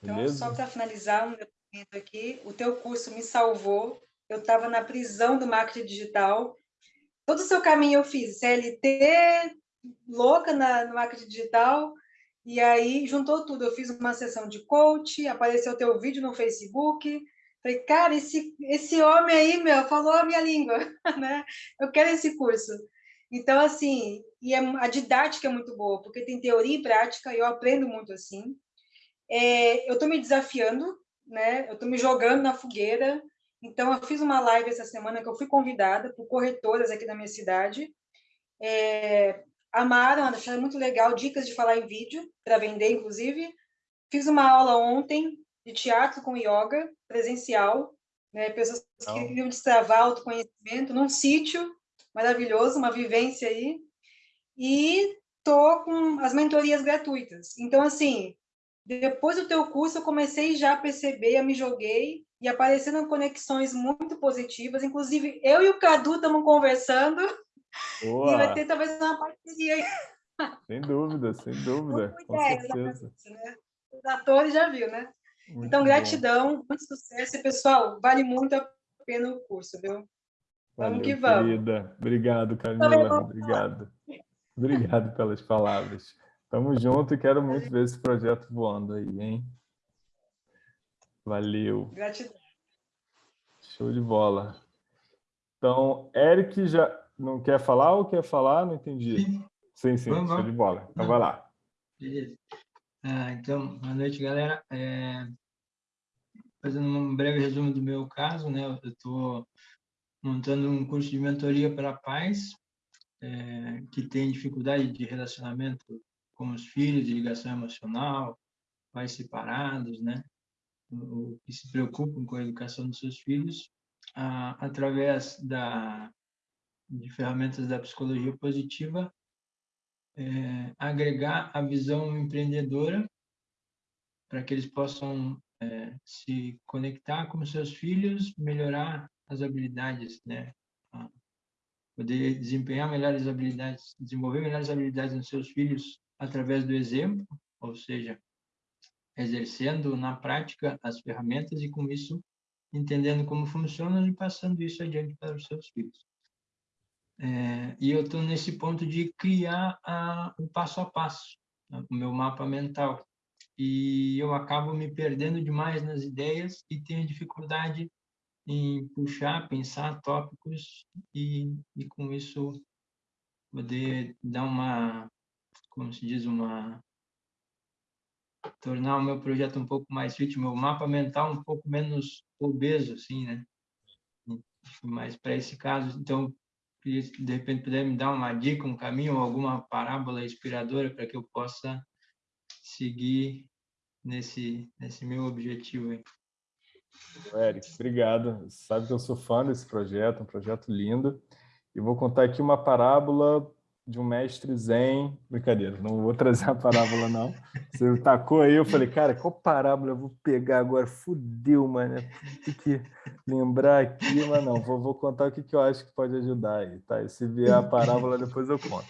Então, só para finalizar um depoimento aqui, o teu curso me salvou. Eu estava na prisão do marketing digital. Todo o seu caminho eu fiz, CLT, louca na, no marketing digital, e aí juntou tudo. Eu fiz uma sessão de coach, apareceu teu vídeo no Facebook. Falei, cara, esse, esse homem aí, meu, falou a minha língua, [laughs] né? Eu quero esse curso. Então, assim, e é, a didática é muito boa, porque tem teoria e prática, eu aprendo muito assim. É, eu estou me desafiando, né? Eu estou me jogando na fogueira. Então, eu fiz uma live essa semana que eu fui convidada por corretoras aqui da minha cidade. É, amaram, acharam muito legal, dicas de falar em vídeo, para vender, inclusive. Fiz uma aula ontem de teatro com yoga, presencial, né? pessoas que oh. queriam destravar autoconhecimento num sítio maravilhoso, uma vivência aí. E tô com as mentorias gratuitas. Então, assim, depois do teu curso, eu comecei já a perceber, eu me joguei e aparecendo conexões muito positivas. Inclusive, eu e o Cadu estamos conversando. Boa. E vai ter talvez uma parceria aí. Sem dúvida, sem dúvida. Com certeza. Né? Os atores já viu, né? Muito então, gratidão, bom. muito sucesso. E, pessoal, vale muito a pena o curso, viu? Valeu, vamos que vamos. Querida. Obrigado, Camila. Obrigado. Obrigado pelas palavras. Tamo junto e quero muito ver esse projeto voando aí, hein? Valeu. Gratidão. Show de bola. Então, Eric já não quer falar ou quer falar? Não entendi. Sim, sim, sim show de bola. Então, vai lá. Beleza. Ah, então, boa noite, galera. É... Fazendo um breve resumo do meu caso, né? Eu estou montando um curso de mentoria para pais é, que têm dificuldade de relacionamento com os filhos, de ligação emocional, pais separados, né? Que se preocupam com a educação dos seus filhos. a, através da, de ferramentas da psicologia positiva, é, agregar a visão empreendedora para que eles possam é, se conectar com seus filhos, melhorar as habilidades, né? poder desempenhar melhores habilidades, desenvolver melhores habilidades nos seus filhos através do exemplo, ou seja, exercendo na prática as ferramentas e com isso entendendo como funcionam e passando isso adiante para os seus filhos. É, e eu estou nesse ponto de criar a, o passo a passo, né, o meu mapa mental. E eu acabo me perdendo demais nas ideias e tenho dificuldade em puxar, pensar tópicos e, e com isso poder dar uma, como se diz, uma tornar o meu projeto um pouco mais fit, meu mapa mental um pouco menos obeso, assim, né? Mas para esse caso, então, de repente puder me dar uma dica, um caminho, alguma parábola inspiradora para que eu possa seguir nesse nesse meu objetivo aí. Eric, obrigado. Sabe que eu sou fã desse projeto, um projeto lindo. E vou contar aqui uma parábola de um mestre zen. Brincadeira, não vou trazer a parábola, não. Você tacou aí, eu falei, cara, qual parábola eu vou pegar agora? Fudeu, mano. Tem que lembrar aqui, mas não. Vou, vou contar o que, que eu acho que pode ajudar aí, tá? E se vier a parábola, depois eu conto.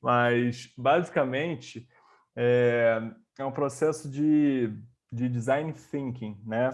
Mas, basicamente, é, é um processo de, de design thinking, né?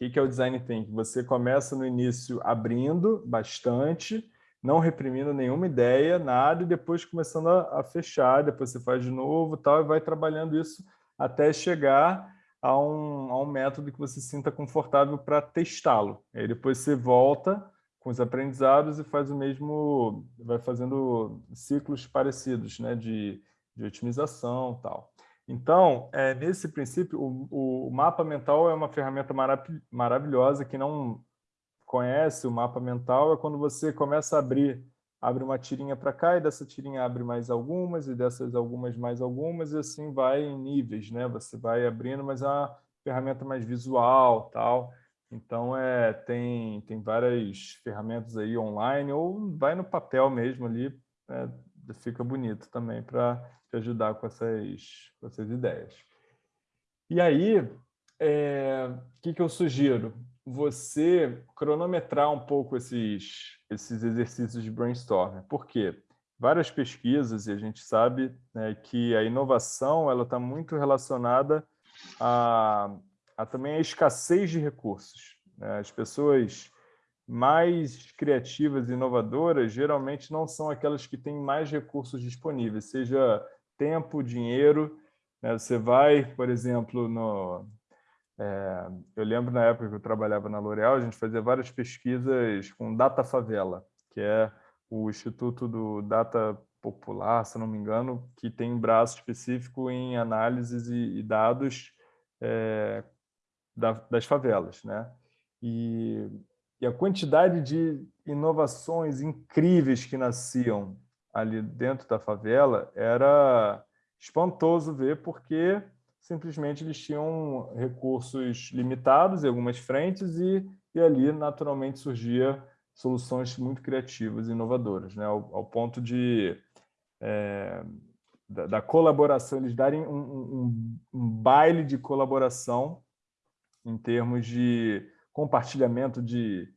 O que é o design thinking? Você começa no início abrindo bastante, não reprimindo nenhuma ideia, nada, e depois começando a, a fechar, depois você faz de novo tal, e vai trabalhando isso até chegar a um, a um método que você sinta confortável para testá-lo. Aí depois você volta com os aprendizados e faz o mesmo, vai fazendo ciclos parecidos né, de, de otimização tal. Então, é, nesse princípio, o, o, mapa mental é uma ferramenta marav maravilhosa. que não conhece o mapa mental é quando você começa a abrir, abre uma tirinha para cá e dessa tirinha abre mais algumas e dessas algumas mais algumas e assim vai em níveis, né? Você vai abrindo, mas é uma ferramenta mais visual, tal. Então, é, tem, tem várias ferramentas aí online ou vai no papel mesmo ali, é, fica bonito também para te ajudar com essas, com essas ideias. E aí, é, o que, que eu sugiro? Você cronometrar um pouco esses, esses exercícios de brainstorming. Por quê? Várias pesquisas, e a gente sabe né, que a inovação está muito relacionada a, a também a escassez de recursos. Né? As pessoas mais criativas e inovadoras geralmente não são aquelas que têm mais recursos disponíveis, seja tempo, dinheiro. Né? Você vai, por exemplo, no... É, eu lembro na época que eu trabalhava na L'Oréal, a gente fazia várias pesquisas com Data Favela, que é o Instituto do Data Popular, se não me engano, que tem um braço específico em análises e, e dados é, da, das favelas. Né? E e a quantidade de inovações incríveis que nasciam ali dentro da favela era espantoso ver, porque simplesmente eles tinham recursos limitados em algumas frentes e, e ali naturalmente surgia soluções muito criativas e inovadoras, né? ao, ao ponto de é, da, da, colaboração, eles darem um, um, um baile de colaboração em termos de compartilhamento de...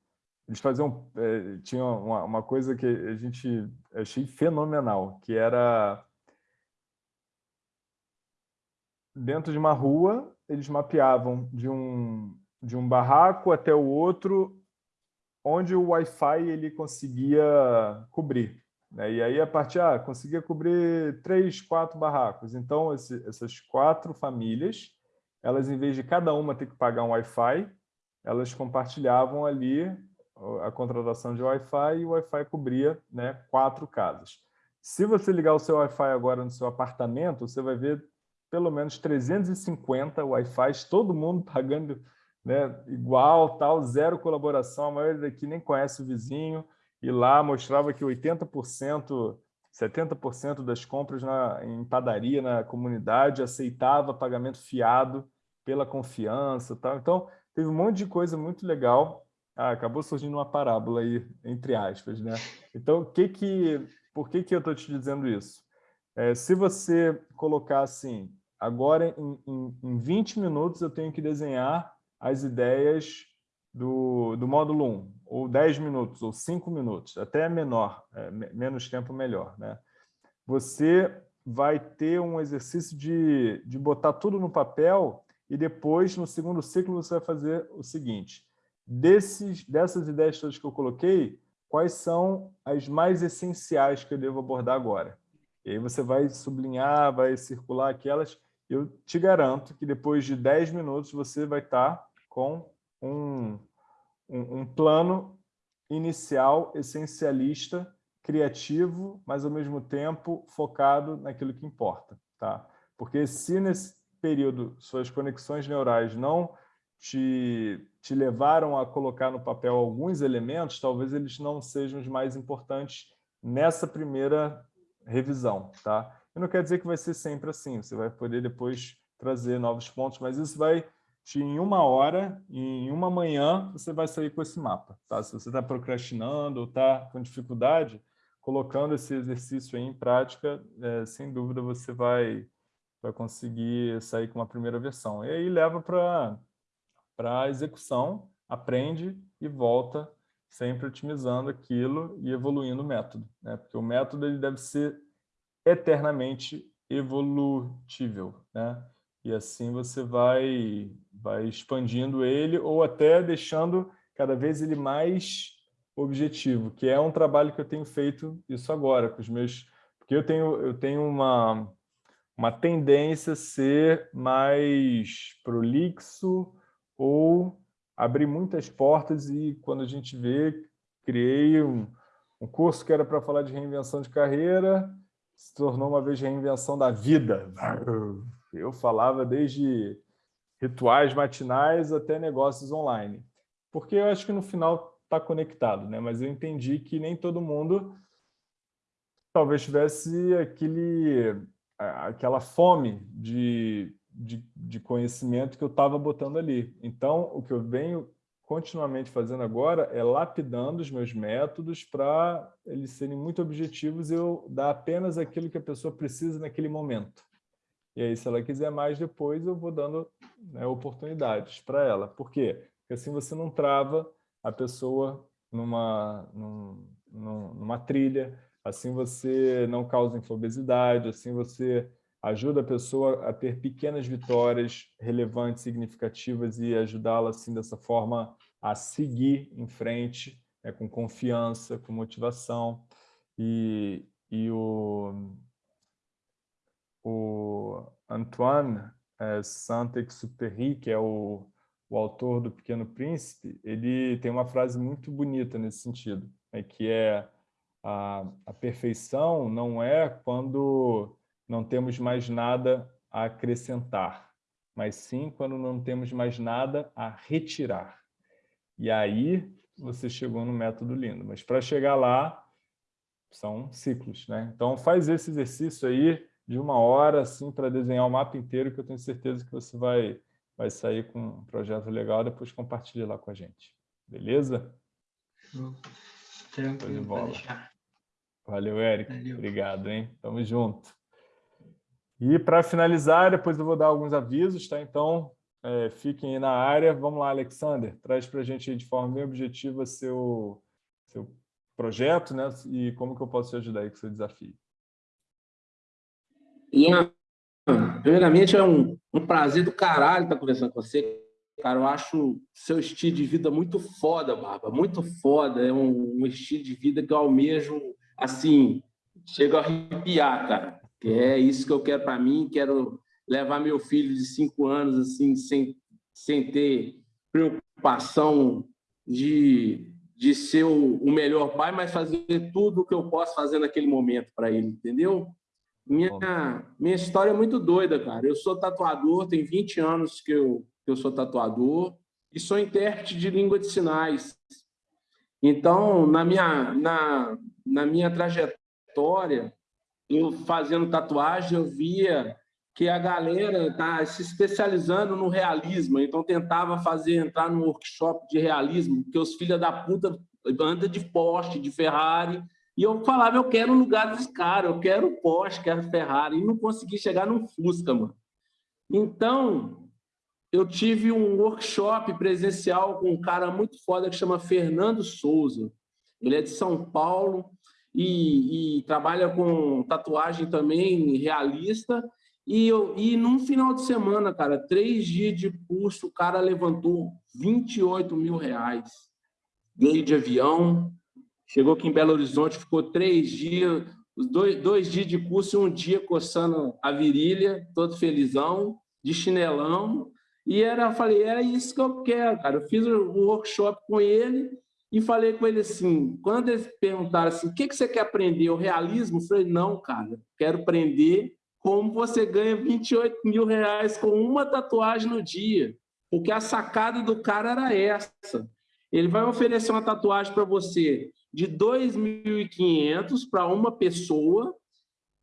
Eles faziam... É, tinha uma, uma coisa que a gente achei fenomenal, que era... Dentro de uma rua, eles mapeavam de um, de um barraco até o outro, onde o Wi-Fi ele conseguia cobrir. Né? E aí, a partir, ah, conseguia cobrir três, quatro barracos. Então, esse, essas quatro famílias, elas, em vez de cada uma ter que pagar um Wi-Fi, elas compartilhavam ali a contratação de Wi-Fi e o Wi-Fi cobria né, quatro casas. Se você ligar o seu Wi-Fi agora no seu apartamento, você vai ver pelo menos 350 Wi-Fi, todo mundo [laughs] pagando né, igual, tal, zero colaboração, a maioria daqui nem conhece o vizinho, e lá mostrava que 80%, 70% das compras na, em padaria na comunidade aceitava pagamento fiado pela confiança. Tal. Então, teve um monte de coisa muito legal Ah, acabou surgindo uma parábola aí, entre aspas, né? Então, que que, por que, que eu estou te dizendo isso? É, se você colocar assim, agora em, em, em 20 minutos eu tenho que desenhar as ideias do, do módulo 1, ou 10 minutos, ou 5 minutos, até menor, é, menos tempo melhor. Né? Você vai ter um exercício de, de botar tudo no papel e depois, no segundo ciclo, você vai fazer o seguinte. Desses, dessas ideias todas que eu coloquei, quais são as mais essenciais que eu devo abordar agora? E aí você vai sublinhar, vai circular aquelas. Eu te garanto que depois de 10 minutos você vai estar com um, um, um plano inicial, essencialista, criativo, mas ao mesmo tempo focado naquilo que importa. Tá? Porque se nesse período suas conexões neurais não te, te levaram a colocar no papel alguns elementos, talvez eles não sejam os mais importantes nessa primeira revisão. Tá? Eu não quer dizer que vai ser sempre assim, você vai poder depois trazer novos pontos, mas isso vai em uma hora, em uma manhã, você vai sair com esse mapa. Tá? Se você está procrastinando ou está com dificuldade, colocando esse exercício em prática, é, sem dúvida você vai, vai conseguir sair com uma primeira versão. E aí leva para a execução, aprende e volta sempre otimizando aquilo e evoluindo o método. Né? Porque o método ele deve ser eternamente evolutível. Né? E assim você vai, vai expandindo ele ou até deixando cada vez ele mais objetivo, que é um trabalho que eu tenho feito isso agora com os meus... Porque eu tenho, eu tenho uma, uma tendência a ser mais prolixo ou abrir muitas portas e quando a gente vê, criei um, um curso que era para falar de reinvenção de carreira, se tornou uma vez reinvenção da vida. [laughs] Eu falava desde rituais matinais até negócios online. Porque eu acho que no final está conectado, né? mas eu entendi que nem todo mundo talvez tivesse aquele, aquela fome de, de, de conhecimento que eu estava botando ali. Então, o que eu venho continuamente fazendo agora é lapidando os meus métodos para eles serem muito objetivos e eu dar apenas aquilo que a pessoa precisa naquele momento. E aí, se ela quiser mais depois, eu vou dando né, oportunidades para ela. Por quê? Porque assim você não trava a pessoa numa, num, numa trilha, assim você não causa infobesidade, assim você ajuda a pessoa a ter pequenas vitórias relevantes, significativas e ajudá-la assim dessa forma a seguir em frente, né, com confiança, com motivação. E, e o, o Antoine é, Saint-Exupéry, que é o, o autor do Pequeno Príncipe, ele tem uma frase muito bonita nesse sentido, né, que é a, a perfeição não é quando não temos mais nada a acrescentar, mas sim quando não temos mais nada a retirar. E aí você chegou no método lindo. Mas para chegar lá, são ciclos. Né? Então faz esse exercício aí, de uma hora assim para desenhar o mapa inteiro, que eu tenho certeza que você vai, vai sair com um projeto legal, depois compartilha lá com a gente. Beleza? Tranquilo, Valeu, Érico. Valeu. Obrigado, hein? Tamo junto. E para finalizar, depois eu vou dar alguns avisos, tá? Então, é, fiquem aí na área. Vamos lá, Alexander, traz para a gente de forma bem objetiva seu, seu projeto, né? E como que eu posso te ajudar aí com seu desafio. Ian, primeiramente é um, um prazer do caralho estar conversando com você. Cara, eu acho seu estilo de vida muito foda, Barba, muito foda. É um, um estilo de vida que eu almejo, assim, chego a arrepiar, cara. Que é isso que eu quero para mim, quero levar meu filho de cinco anos, assim, sem, sem ter preocupação de, de ser o, o melhor pai, mas fazer tudo o que eu posso fazer naquele momento para ele, entendeu? Minha, minha história é muito doida, cara. Eu sou tatuador, tem 20 anos que eu, que eu sou tatuador e sou intérprete de língua de sinais. Então, na minha, na, na minha trajetória, eu fazendo tatuagem, eu via que a galera está se especializando no realismo, então tentava fazer entrar no workshop de realismo, porque os filhos da puta andam de Porsche, de Ferrari, e eu falava, eu quero o lugar dos caras, eu quero Porsche, quero Ferrari, e não consegui chegar no Fusca, mano. Então, eu tive um workshop presencial com um cara muito foda que chama Fernando Souza. Ele é de São Paulo e, e trabalha com tatuagem também realista, e, eu, e num final de semana, cara, três dias de curso, o cara levantou 28 mil reais. Veio de avião, chegou aqui em Belo Horizonte, ficou três dias, dois, dois dias de curso e um dia coçando a virilha, todo felizão, de chinelão. E era, falei, era isso que eu quero, cara. Eu fiz um workshop com ele e falei com ele assim, quando eles perguntaram assim, o que, que você quer aprender? O realismo? Eu falei, não, cara, quero aprender como você ganha 28 mil reais com uma tatuagem no dia. Porque a sacada do cara era essa. Ele vai oferecer uma tatuagem para você de 2.500 para uma pessoa.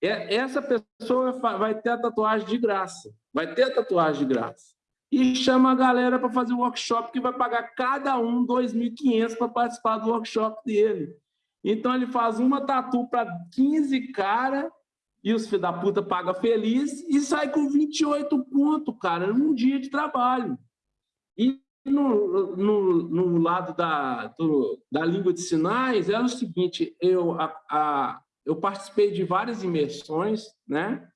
Essa pessoa vai ter a tatuagem de graça. Vai ter a tatuagem de graça. E chama a galera para fazer o workshop, que vai pagar cada um 2.500 para participar do workshop dele. Então, ele faz uma tatu para 15 caras e os filhos da puta paga feliz e sai com 28 pontos, cara, num dia de trabalho. E no, no, no lado da, do, da língua de sinais, é o seguinte, eu, a, a, eu participei de várias imersões, né?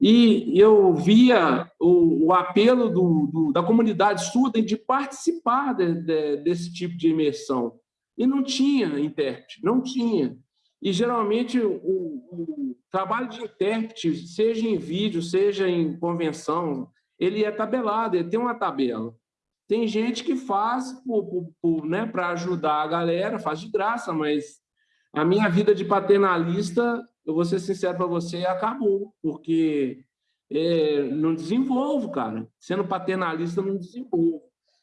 E eu via o, o apelo do, do, da comunidade surda de participar de, de, desse tipo de imersão. E não tinha intérprete, não tinha. E, geralmente, o, o, trabalho de intérprete, seja em vídeo, seja em convenção, ele é tabelado, ele tem uma tabela. Tem gente que faz né, para ajudar a galera, faz de graça, mas a minha vida de paternalista, eu vou ser sincero para você, acabou, porque é, não desenvolvo, cara. Sendo paternalista, não desenvolvo.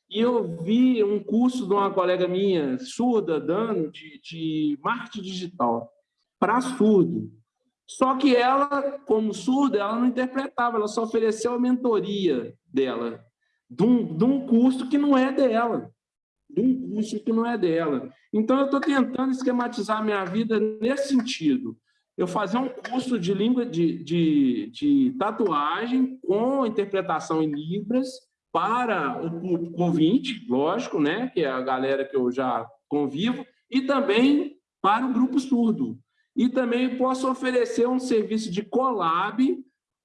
E eu vi um curso de uma colega minha, surda, dando, de, de marketing digital, para surdo. Só que ela, como surda, ela não interpretava, ela só ofereceu a mentoria dela, de um, de um curso que não é dela. De um curso que não é dela. Então, eu estou tentando esquematizar a minha vida nesse sentido. Eu fazer um curso de língua de, de, de tatuagem com interpretação em Libras, para o público ouvinte, lógico, né, que é a galera que eu já convivo, e também para o grupo surdo. E também posso oferecer um serviço de collab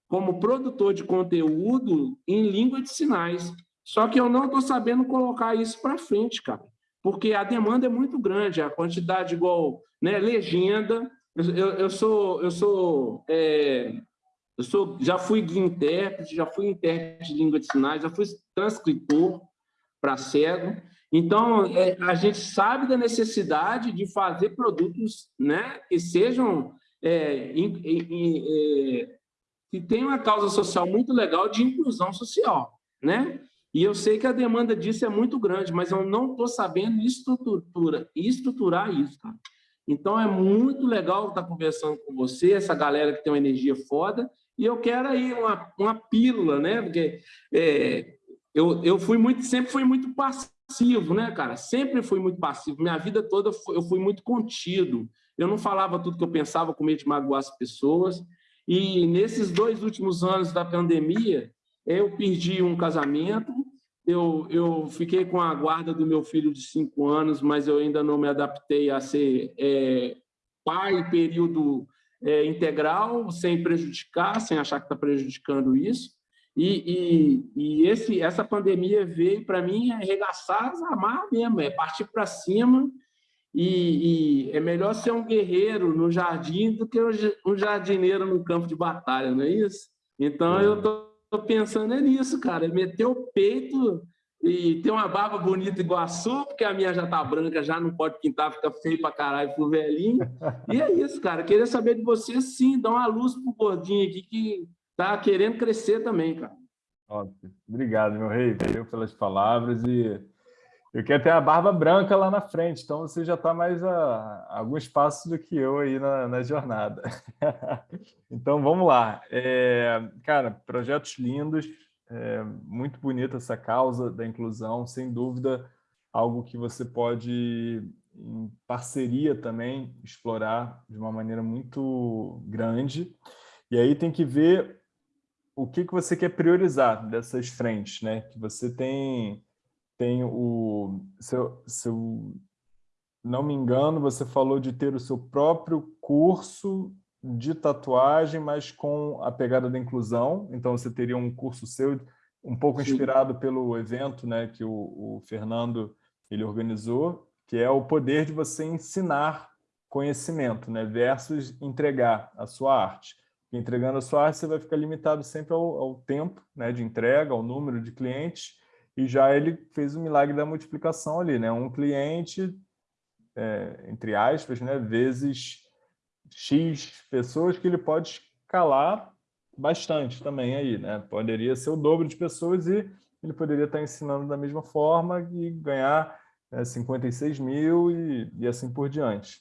como produtor de conteúdo em língua de sinais. Só que eu não estou sabendo colocar isso para frente, cara, porque a demanda é muito grande, a quantidade igual né, legenda. Eu, eu sou, eu sou é, eu sou, já fui intérprete, já fui intérprete de língua de sinais, já fui transcritor para cego. Então, é, a gente sabe da necessidade de fazer produtos né, que sejam é, in, in, é, que tenham uma causa social muito legal de inclusão social, né? E eu sei que a demanda disso é muito grande, mas eu não estou sabendo estrutura, estruturar isso, cara. Então, é muito legal estar conversando com você, essa galera que tem uma energia foda, e eu quero aí uma, uma pílula, né? Porque é, eu, eu fui muito, sempre fui muito passivo, né, cara? Sempre fui muito passivo. Minha vida toda eu fui muito contido. Eu não falava tudo que eu pensava com medo de magoar as pessoas. E nesses dois últimos anos da pandemia, eu perdi um casamento, eu, eu fiquei com a guarda do meu filho de cinco anos, mas eu ainda não me adaptei a ser é, pai período é, integral, sem prejudicar, sem achar que está prejudicando isso. E, e, e, esse, essa pandemia veio para mim arregaçar, amar mesmo, é partir para cima. E, e, é melhor ser um guerreiro no jardim do que um jardineiro no campo de batalha, não é isso? Então eu estou pensando nisso, cara, é meter o peito e ter uma barba bonita igual a sua, porque a minha já tá branca, já não pode pintar, fica feio pra caralho pro velhinho. E é isso, cara. Queria saber de você, sim, dar uma luz pro gordinho aqui que tá querendo crescer também, cara. Ótimo. Obrigado, meu rei, valeu pelas palavras e Eu quero ter a barba branca lá na frente, então você já está mais a, a, alguns passos do que eu aí na, na jornada. [laughs] então, vamos lá. É, cara, projetos lindos, é, muito bonita essa causa da inclusão, sem dúvida, algo que você pode, em parceria também, explorar de uma maneira muito grande. E aí tem que ver o que, que você quer priorizar dessas frentes, né? Que você tem tem o... Se eu, se eu não me engano, você falou de ter o seu próprio curso de tatuagem, mas com a pegada da inclusão. Então, você teria um curso seu, um pouco inspirado Sim. pelo evento né, que o, o Fernando ele organizou, que é o poder de você ensinar conhecimento, né, versus entregar a sua arte. Entregando a sua arte, você vai ficar limitado sempre ao, ao tempo né, de entrega, ao número de clientes, e já ele fez o milagre da multiplicação ali, né? Um cliente, é, entre aspas, né, vezes X pessoas que ele pode escalar bastante também aí, né? Poderia ser o dobro de pessoas e ele poderia estar ensinando da mesma forma e ganhar é, 56 mil e, e assim por diante.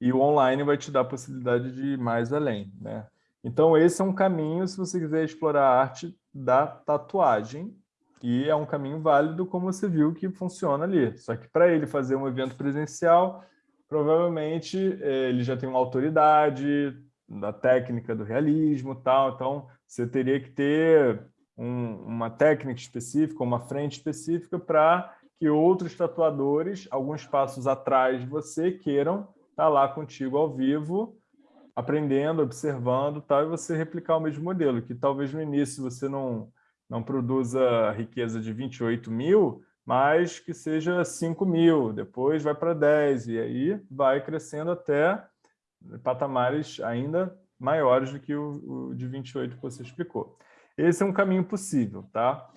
E o online vai te dar a possibilidade de ir mais além, né? Então, esse é um caminho se você quiser explorar a arte da tatuagem, e é um caminho válido, como você viu, que funciona ali. Só que para ele fazer um evento presencial, provavelmente é, ele já tem uma autoridade da técnica do realismo tal, então você teria que ter um, uma técnica específica, uma frente específica para que outros tatuadores, alguns passos atrás de você, queiram estar tá lá contigo ao vivo, aprendendo, observando tal, e você replicar o mesmo modelo, que talvez no início você não não produza riqueza de 28 mil, mas que seja 5 mil, depois vai para 10, e aí vai crescendo até patamares ainda maiores do que o, o de 28 que você explicou. Esse é um caminho possível, tá?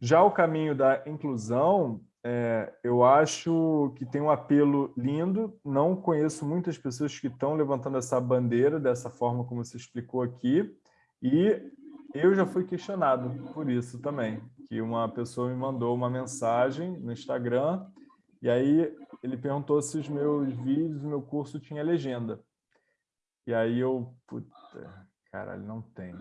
Já o caminho da inclusão, é, eu acho que tem um apelo lindo, não conheço muitas pessoas que estão levantando essa bandeira dessa forma como você explicou aqui, e eu já fui questionado por isso também, que uma pessoa me mandou uma mensagem no Instagram e aí ele perguntou se os meus vídeos, o meu curso tinha legenda. E aí eu, puta, caralho, não tem.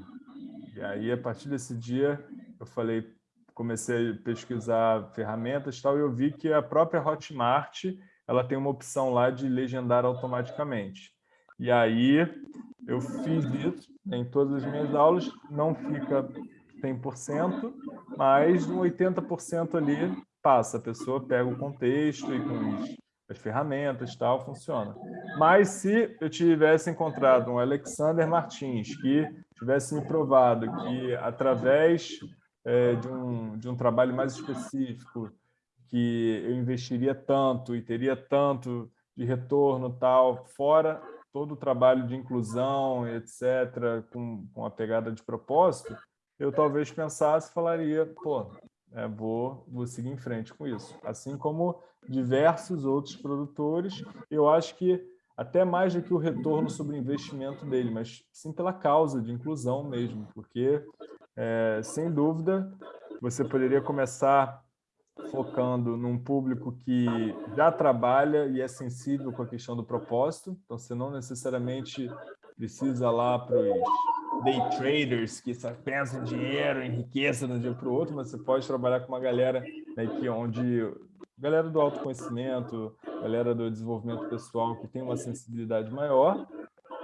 E aí, a partir desse dia, eu falei, comecei a pesquisar ferramentas e tal, e eu vi que a própria Hotmart, ela tem uma opção lá de legendar automaticamente. E aí, eu fiz isso em todas as minhas aulas, não fica 100%, mas um 80% ali passa. A pessoa pega o contexto e com as ferramentas tal, funciona. Mas se eu tivesse encontrado um Alexander Martins que tivesse me provado que através é, de, um, de um trabalho mais específico, que eu investiria tanto e teria tanto de retorno tal, fora todo o trabalho de inclusão, etc., com, com a pegada de propósito, eu talvez pensasse e falaria, pô, é, vou, vou seguir em frente com isso. Assim como diversos outros produtores, eu acho que até mais do que o retorno sobre o investimento dele, mas sim pela causa de inclusão mesmo, porque, é, sem dúvida, você poderia começar focando num público que já trabalha e é sensível com a questão do propósito. Então, você não necessariamente precisa lá para os day traders que só pensam dinheiro, em riqueza de um dia para o outro, mas você pode trabalhar com uma galera né, que onde galera do autoconhecimento, galera do desenvolvimento pessoal que tem uma sensibilidade maior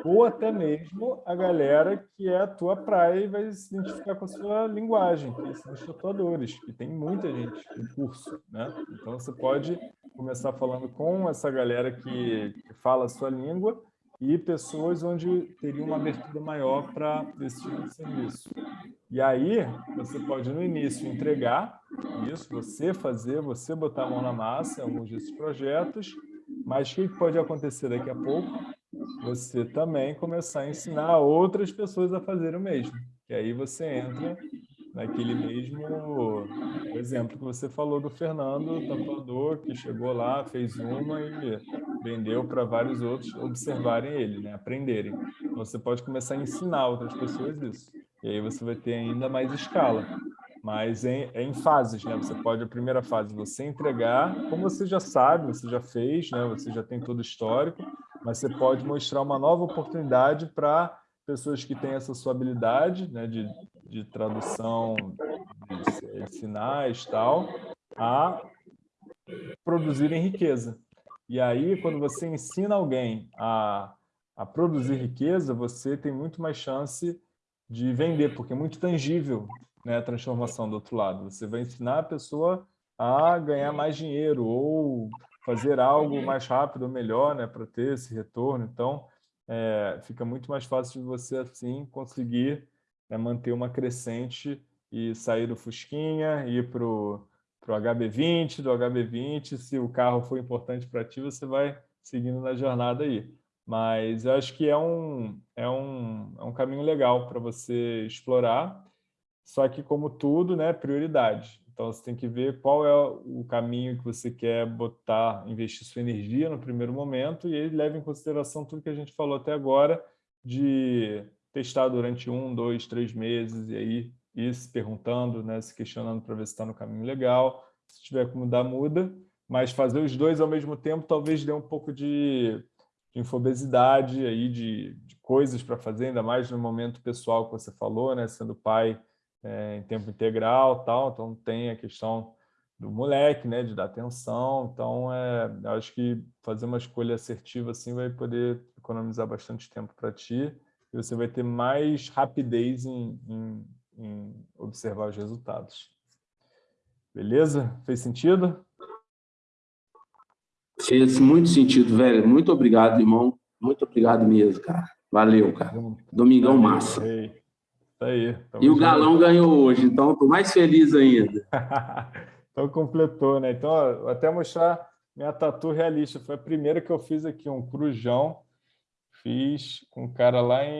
ou até mesmo a galera que é a tua praia e vai se identificar com a sua linguagem, que são os tatuadores, que tem muita gente no curso, né? Então você pode começar falando com essa galera que, que fala a sua língua e pessoas onde teria uma abertura maior para esse tipo de serviço. E aí, você pode, no início, entregar isso, você fazer, você botar a mão na massa em alguns desses projetos, mas o que pode acontecer daqui a pouco? Você também começar a ensinar outras pessoas a fazer o mesmo. E aí você entra naquele mesmo exemplo que você falou do Fernando, tatuador, que chegou lá, fez uma e vendeu para vários outros observarem ele, né? aprenderem. Você pode começar a ensinar outras pessoas isso. E aí você vai ter ainda mais escala. mas em, é em fases, né? Você pode, a primeira fase, você entregar, como você já sabe, você já fez, né? Você já tem todo o histórico, mas você pode mostrar uma nova oportunidade para pessoas que têm essa sua habilidade, né? De, de tradução de, de sinais tal, a produzirem riqueza. E aí, quando você ensina alguém a, a produzir riqueza, você tem muito mais chance de vender, porque é muito tangível né, a transformação do outro lado. Você vai ensinar a pessoa a ganhar mais dinheiro ou fazer algo mais rápido ou melhor né, para ter esse retorno. Então, é, fica muito mais fácil de você, assim, conseguir né, manter uma crescente e sair do Fusquinha, ir para o HB20, do HB20, se o carro for importante para ti, você vai seguindo na jornada aí. Mas eu acho que é um, é um, é um caminho legal para você explorar só que, como tudo, né, prioridade. Então, você tem que ver qual é o caminho que você quer botar, investir sua energia no primeiro momento, e ele leva em consideração tudo que a gente falou até agora, de testar durante um, dois, três meses, e aí ir se perguntando, né, se questionando para ver se está no caminho legal. Se tiver que mudar, muda. Mas fazer os dois ao mesmo tempo talvez dê um pouco de, de infobesidade, aí, de, de coisas para fazer, ainda mais no momento pessoal que você falou, né, sendo pai é, em tempo integral, tal, então tem a questão do moleque, né, de dar atenção, então é, acho que fazer uma escolha assertiva assim vai poder economizar bastante tempo para ti e você vai ter mais rapidez em, em, em observar os resultados. Beleza? Fez sentido? Fez muito sentido, velho. Muito obrigado, irmão. Muito obrigado mesmo, cara. Valeu, cara. Domingão massa. Tá aí. E o Galão ganhou hoje, então estou mais feliz ainda. [laughs] então completou, né? Então, ó, até mostrar minha tatu realista. Foi a primeira que eu fiz aqui, um crujão. Fiz com um cara lá em,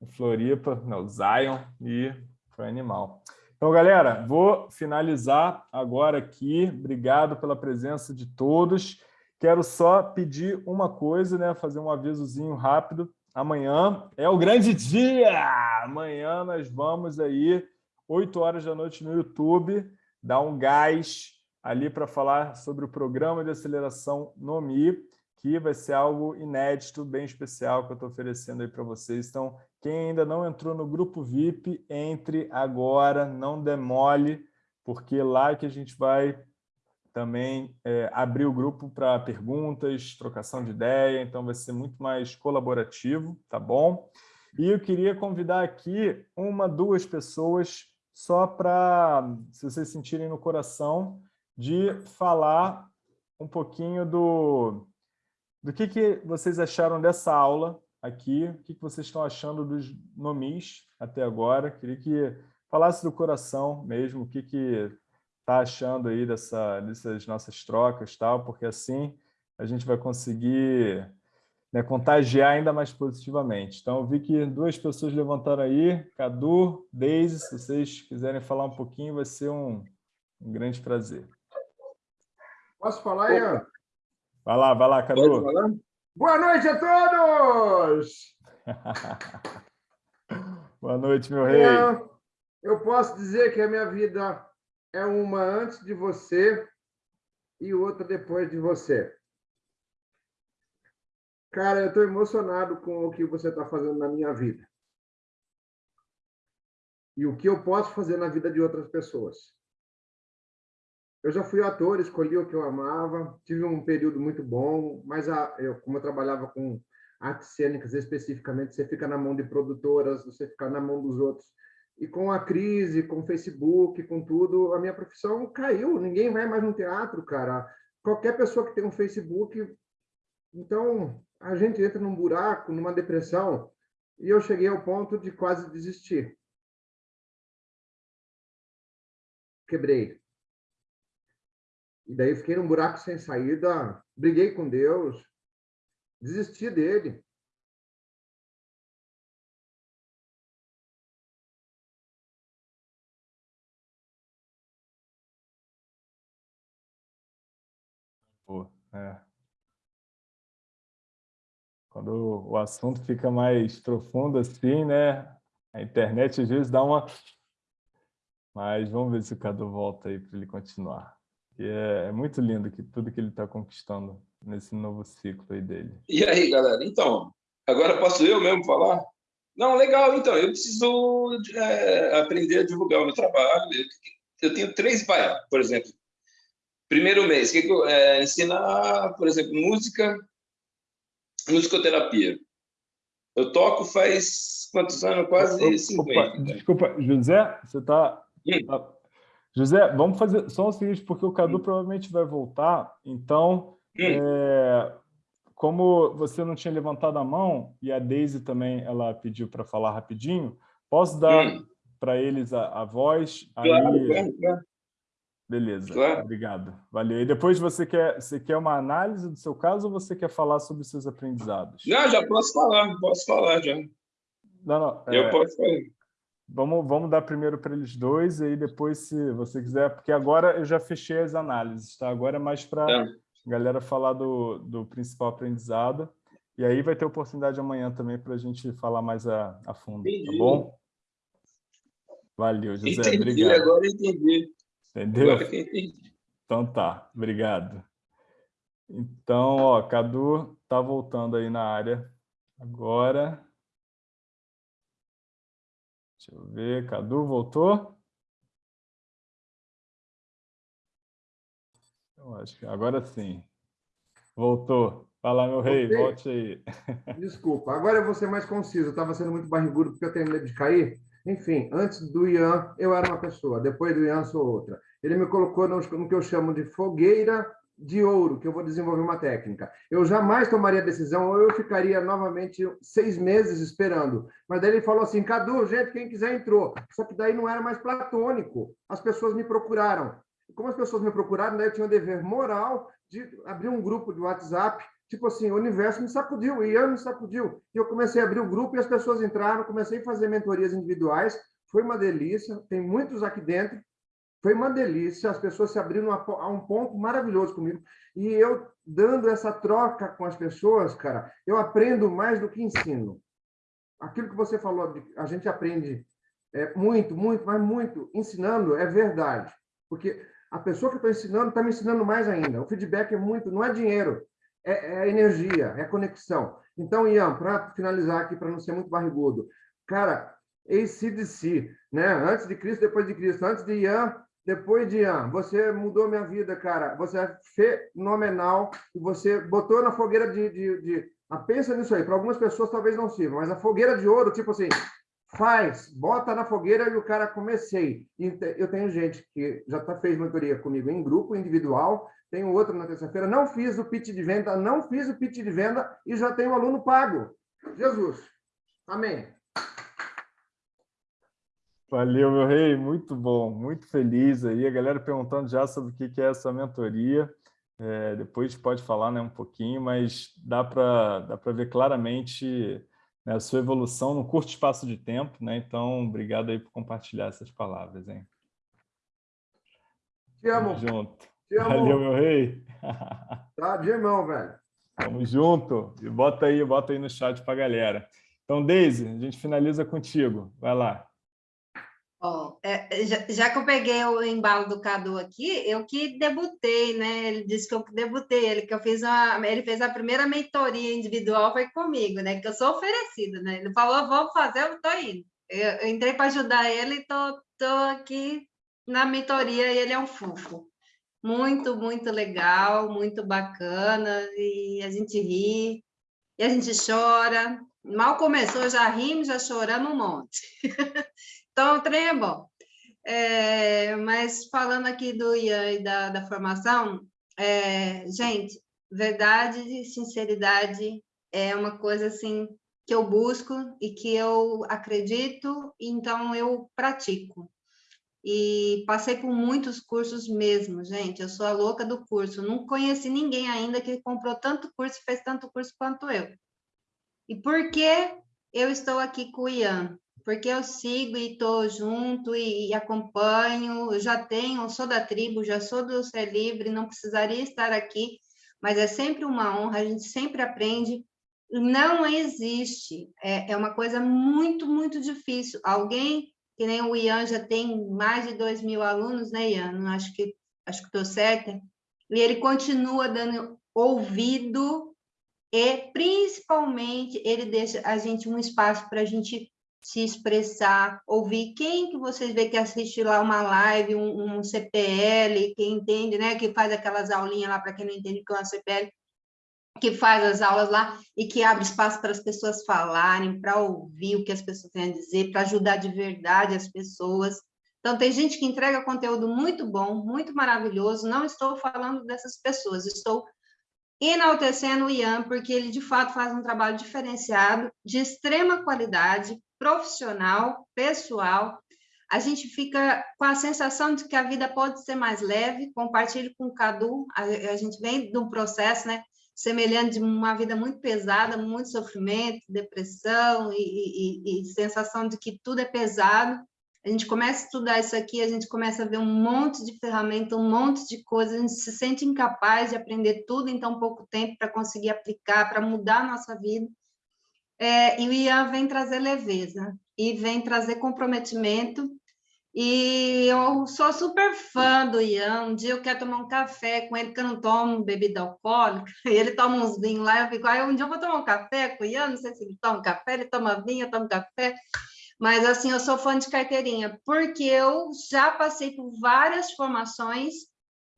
em Floripa, no Zion, e foi animal. Então, galera, vou finalizar agora aqui. Obrigado pela presença de todos. Quero só pedir uma coisa, né? Fazer um avisozinho rápido. Amanhã é o grande dia! Amanhã nós vamos aí, 8 horas da noite no YouTube, dar um gás ali para falar sobre o programa de aceleração NOMI, que vai ser algo inédito, bem especial que eu estou oferecendo aí para vocês. Então, quem ainda não entrou no grupo VIP, entre agora, não demole, porque lá que a gente vai também é, abrir o grupo para perguntas, trocação de ideia, então vai ser muito mais colaborativo, tá bom? E eu queria convidar aqui uma, duas pessoas só para, se vocês sentirem no coração, de falar um pouquinho do, do que, que vocês acharam dessa aula aqui, o que, que vocês estão achando dos nomis até agora. Queria que falasse do coração mesmo, o que, que está achando aí dessa, dessas nossas trocas, tal, porque assim a gente vai conseguir né, contagiar ainda mais positivamente. Então, eu vi que duas pessoas levantaram aí, Cadu, Deise, se vocês quiserem falar um pouquinho, vai ser um, um grande prazer. Posso falar, Ian? Vai lá, vai lá, Cadu. Boa noite a todos! [laughs] Boa noite, meu rei. Eu posso dizer que a minha vida é uma antes de você e outra depois de você. Cara, eu estou emocionado com o que você está fazendo na minha vida. E o que eu posso fazer na vida de outras pessoas. Eu já fui ator, escolhi o que eu amava, tive um período muito bom, mas a, eu, como eu trabalhava com artes cênicas especificamente, você fica na mão de produtoras, você fica na mão dos outros e com a crise, com o Facebook, com tudo, a minha profissão caiu. Ninguém vai mais no teatro, cara. Qualquer pessoa que tem um Facebook. Então, a gente entra num buraco, numa depressão, e eu cheguei ao ponto de quase desistir. Quebrei. E daí fiquei num buraco sem saída, briguei com Deus, desisti dele. É. Quando o assunto fica mais profundo assim, né? A internet às vezes dá uma Mas vamos ver se o Cadu volta aí para ele continuar. E é, é muito lindo que tudo que ele está conquistando nesse novo ciclo aí dele. E aí, galera? Então, agora posso eu mesmo falar? Não, legal. Então, eu preciso é, aprender a divulgar o meu trabalho. Eu, tenho três, vai, por exemplo. Primeiro mês, que, que eu, é, ensinar, por exemplo, música, musicoterapia. Eu toco faz quantos anos? Quase 50. Opa, desculpa, José, você está... Tá... José, vamos fazer só o seguinte, porque o Cadu hum. provavelmente vai voltar, então, hum. é, como você não tinha levantado a mão, e a Daisy também ela pediu para falar rapidinho, posso dar hum. para eles a, a voz? Claro, aí... claro, claro. Beleza, claro. obrigado. Valeu. E depois você quer, você quer uma análise do seu caso ou você quer falar sobre os seus aprendizados? Não, já posso falar, posso falar já. Não, não. Eu é... posso falar. Vamos, vamos dar primeiro para eles dois, e aí depois, se você quiser, porque agora eu já fechei as análises, tá? Agora é mais para a é. galera falar do, do principal aprendizado. E aí vai ter oportunidade amanhã também para a gente falar mais a, a fundo, tá entendi. tá bom? Valeu, José. Entendi, obrigado. agora entendi. Entendeu? Agora que entendi. Então tá, obrigado. Então, ó, Cadu tá voltando aí na área agora. Deixa eu ver, Cadu voltou? Eu acho que agora sim. Voltou. Fala, meu rei, volte aí. [laughs] Desculpa, agora eu vou ser mais conciso. Eu estava sendo muito barrigudo porque eu tenho medo de cair. Enfim, antes do Ian, eu era uma pessoa. Depois do Ian, sou outra. Ele me colocou no, no que eu chamo de fogueira de ouro, que eu vou desenvolver uma técnica. Eu jamais tomaria decisão, ou eu ficaria novamente seis meses esperando. Mas daí ele falou assim, Cadu, gente, quem quiser entrou. Só que daí não era mais platônico. As pessoas me procuraram. Como as pessoas me procuraram, daí eu tinha o dever moral de abrir um grupo de WhatsApp, tipo assim, o universo me sacudiu, o Ian me sacudiu. E eu comecei a abrir o grupo e as pessoas entraram, comecei a fazer mentorias individuais, foi uma delícia, tem muitos aqui dentro, foi uma delícia, as pessoas se abriram a, um ponto maravilhoso comigo. E eu, dando essa troca com as pessoas, cara, eu aprendo mais do que ensino. Aquilo que você falou, a gente aprende é, muito, muito, mas muito. Ensinando é verdade. Porque a pessoa que está ensinando está me ensinando mais ainda. O feedback é muito, não é dinheiro, é, é energia, é conexão. Então, Ian, para finalizar aqui, para não ser muito barrigudo, cara, ACDC, né? Antes de Cristo, depois de Cristo. Antes de Ian, depois de Ian, você mudou minha vida, cara. Você é fenomenal. E você botou na fogueira de. de, de... Ah, pensa nisso aí. Para algumas pessoas talvez não sirva, mas a fogueira de ouro, tipo assim, faz, bota na fogueira e o cara comecei. Eu tenho gente que já tá, fez mentoria comigo em grupo, individual. Tenho outro na terça-feira. Não fiz o pitch de venda, não fiz o pitch de venda e já tenho um aluno pago. Jesus. Amém. Valeu, meu rei, muito bom, muito feliz aí. A galera perguntando já sobre o que é essa mentoria. É, depois pode falar né, um pouquinho, mas dá para dá ver claramente né, a sua evolução num curto espaço de tempo. Né? Então, obrigado aí por compartilhar essas palavras. Hein? Te amo. Tamo junto. Te amo. Valeu, meu rei. Tá de irmão, velho. Tamo junto. E bota aí, bota aí no chat para a galera. Então, Deise, a gente finaliza contigo. Vai lá. Bom, é, já, já, que eu peguei o embalo do Cadu aqui, eu que debutei, né? Ele disse que eu debutei, ele que eu fiz uma, ele fez a primeira mentoria individual foi comigo, né? Que eu sou oferecida, né? Ele falou, vou fazer, eu tô indo. Eu, eu entrei para ajudar ele e tô, tô aqui na mentoria e ele é um fofo. Muito, muito legal, muito bacana, e a gente ri, e a gente chora. Mal começou, já rimos, já choramos um monte. [laughs] Então, o trem é bom. É, mas falando aqui do Ian e da, da formação, é, gente, verdade e sinceridade é uma coisa assim que eu busco e que eu acredito, então eu pratico. E passei por muitos cursos mesmo, gente. Eu sou a louca do curso. Não conheci ninguém ainda que comprou tanto curso e fez tanto curso quanto eu. E por que eu estou aqui com o Ian? Porque eu sigo e estou junto e, e, acompanho, já tenho, sou da tribo, já sou do Ser Livre, não precisaria estar aqui, mas é sempre uma honra, a gente sempre aprende. Não existe, é, é uma coisa muito, muito difícil. Alguém que nem o Ian já tem mais de 2 mil alunos, né, Ian? Acho que acho que estou certa. E ele continua dando ouvido e, principalmente, ele deixa a gente um espaço para a gente se expressar, ouvir quem que vocês vê que assiste lá uma live, um, um CPL, quem entende, né, que faz aquelas aulinhas lá para quem não entende o que é uma CPL, que faz as aulas lá e que abre espaço para as pessoas falarem, para ouvir o que as pessoas têm a dizer, para ajudar de verdade as pessoas. Então, tem gente que entrega conteúdo muito bom, muito maravilhoso. Não estou falando dessas pessoas, estou enaltecendo o Ian, porque ele, de fato, faz um trabalho diferenciado, de extrema qualidade, profissional, pessoal. A gente fica com a sensação de que a vida pode ser mais leve. Compartilho com o Cadu, a, a gente vem de um processo, né? semelhante de uma vida muito pesada, muito sofrimento, depressão e, e, e, sensação de que tudo é pesado. A gente começa a estudar isso aqui, a gente começa a ver um monte de ferramenta, um monte de coisas, a gente se sente incapaz de aprender tudo em tão pouco tempo para conseguir aplicar, para mudar a nossa vida. É, e o Ian vem trazer leveza e vem trazer comprometimento e eu sou super fã do Ian. Um dia eu quero tomar um café com ele, porque eu não tomo bebida alcoólica. [laughs] Ele toma uns vinhos lá. Eu fico, um dia eu vou tomar um café com o Ian. Não sei se ele toma café, ele toma vinho, eu tomo café. Mas, assim, eu sou fã de carteirinha, porque eu já passei por várias formações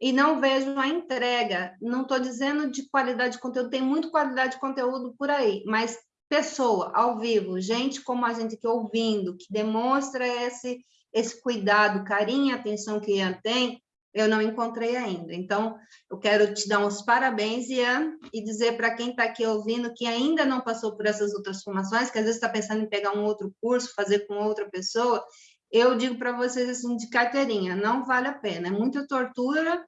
e não vejo a entrega. Não estou dizendo de qualidade de conteúdo, tem muito qualidade de conteúdo por aí, mas pessoa, ao vivo, gente como a gente aqui ouvindo, que demonstra esse esse cuidado, carinho atenção que Ian tem, eu não encontrei ainda. Então, eu quero te dar uns parabéns, Ian, e dizer para quem está aqui ouvindo que ainda não passou por essas outras formações, que às vezes está pensando em pegar um outro curso, fazer com outra pessoa, eu digo para vocês assim, de carteirinha, não vale a pena. É muita tortura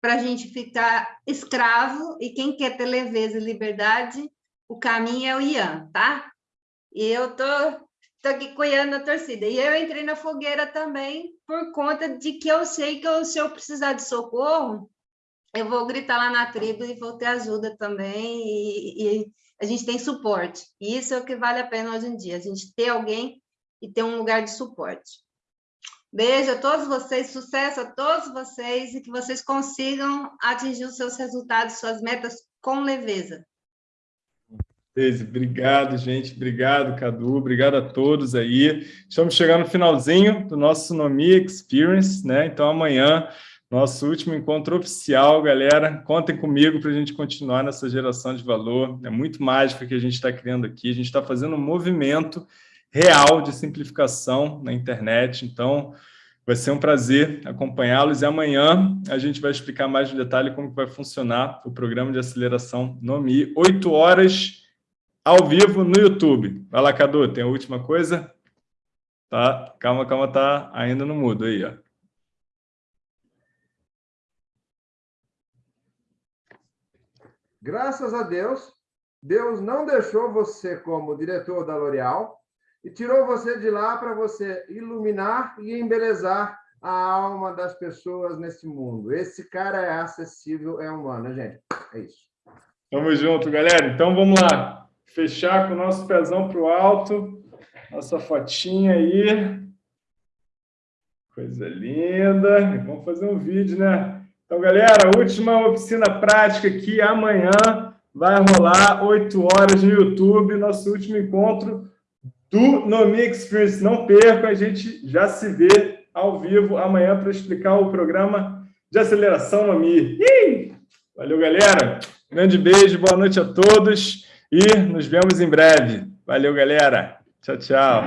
para a gente ficar escravo, e quem quer ter leveza e liberdade, o caminho é o Ian, tá? E eu estou estou aqui cuidando da torcida. E eu entrei na fogueira também por conta de que eu sei que eu, se eu precisar de socorro, eu vou gritar lá na tribo e vou ter ajuda também, e, e, a gente tem suporte. E isso é o que vale a pena hoje em dia, a gente ter alguém e ter um lugar de suporte. Beijo a todos vocês, sucesso a todos vocês e que vocês consigam atingir os seus resultados, suas metas com leveza. Obrigado, gente. Obrigado, Cadu. Obrigado a todos aí. Estamos chegando no finalzinho do nosso Nomi Experience, né? Então, amanhã, nosso último encontro oficial, galera. Contem comigo para a gente continuar nessa geração de valor. É muito mágico que a gente está criando aqui. A gente está fazendo um movimento real de simplificação na internet. Então, vai ser um prazer acompanhá-los. E amanhã a gente vai explicar mais no detalhe como vai funcionar o programa de aceleração Nomi. Oito horas ao vivo no YouTube. Vai lá, Cadu, tem a última coisa? Tá, calma, calma, tá ainda no mudo aí, ó. Graças a Deus, Deus não deixou você como diretor da L'Oréal e tirou você de lá para você iluminar e embelezar a alma das pessoas nesse mundo. Esse cara é acessível, é humano, gente. É isso. Tamo junto, galera. Então, vamos lá fechar com o nosso pezão para o alto, nossa fotinha aí. Coisa linda. Vamos fazer um vídeo, né? Então, galera, última oficina prática aqui amanhã. Vai rolar 8 horas no YouTube, nosso último encontro do Nomi Experience. Não perca, a gente já se vê ao vivo amanhã para explicar o programa de aceleração Nomi. Valeu, galera. Grande beijo, boa noite a todos. E nos vemos em breve. Valeu, galera. Tchau, tchau.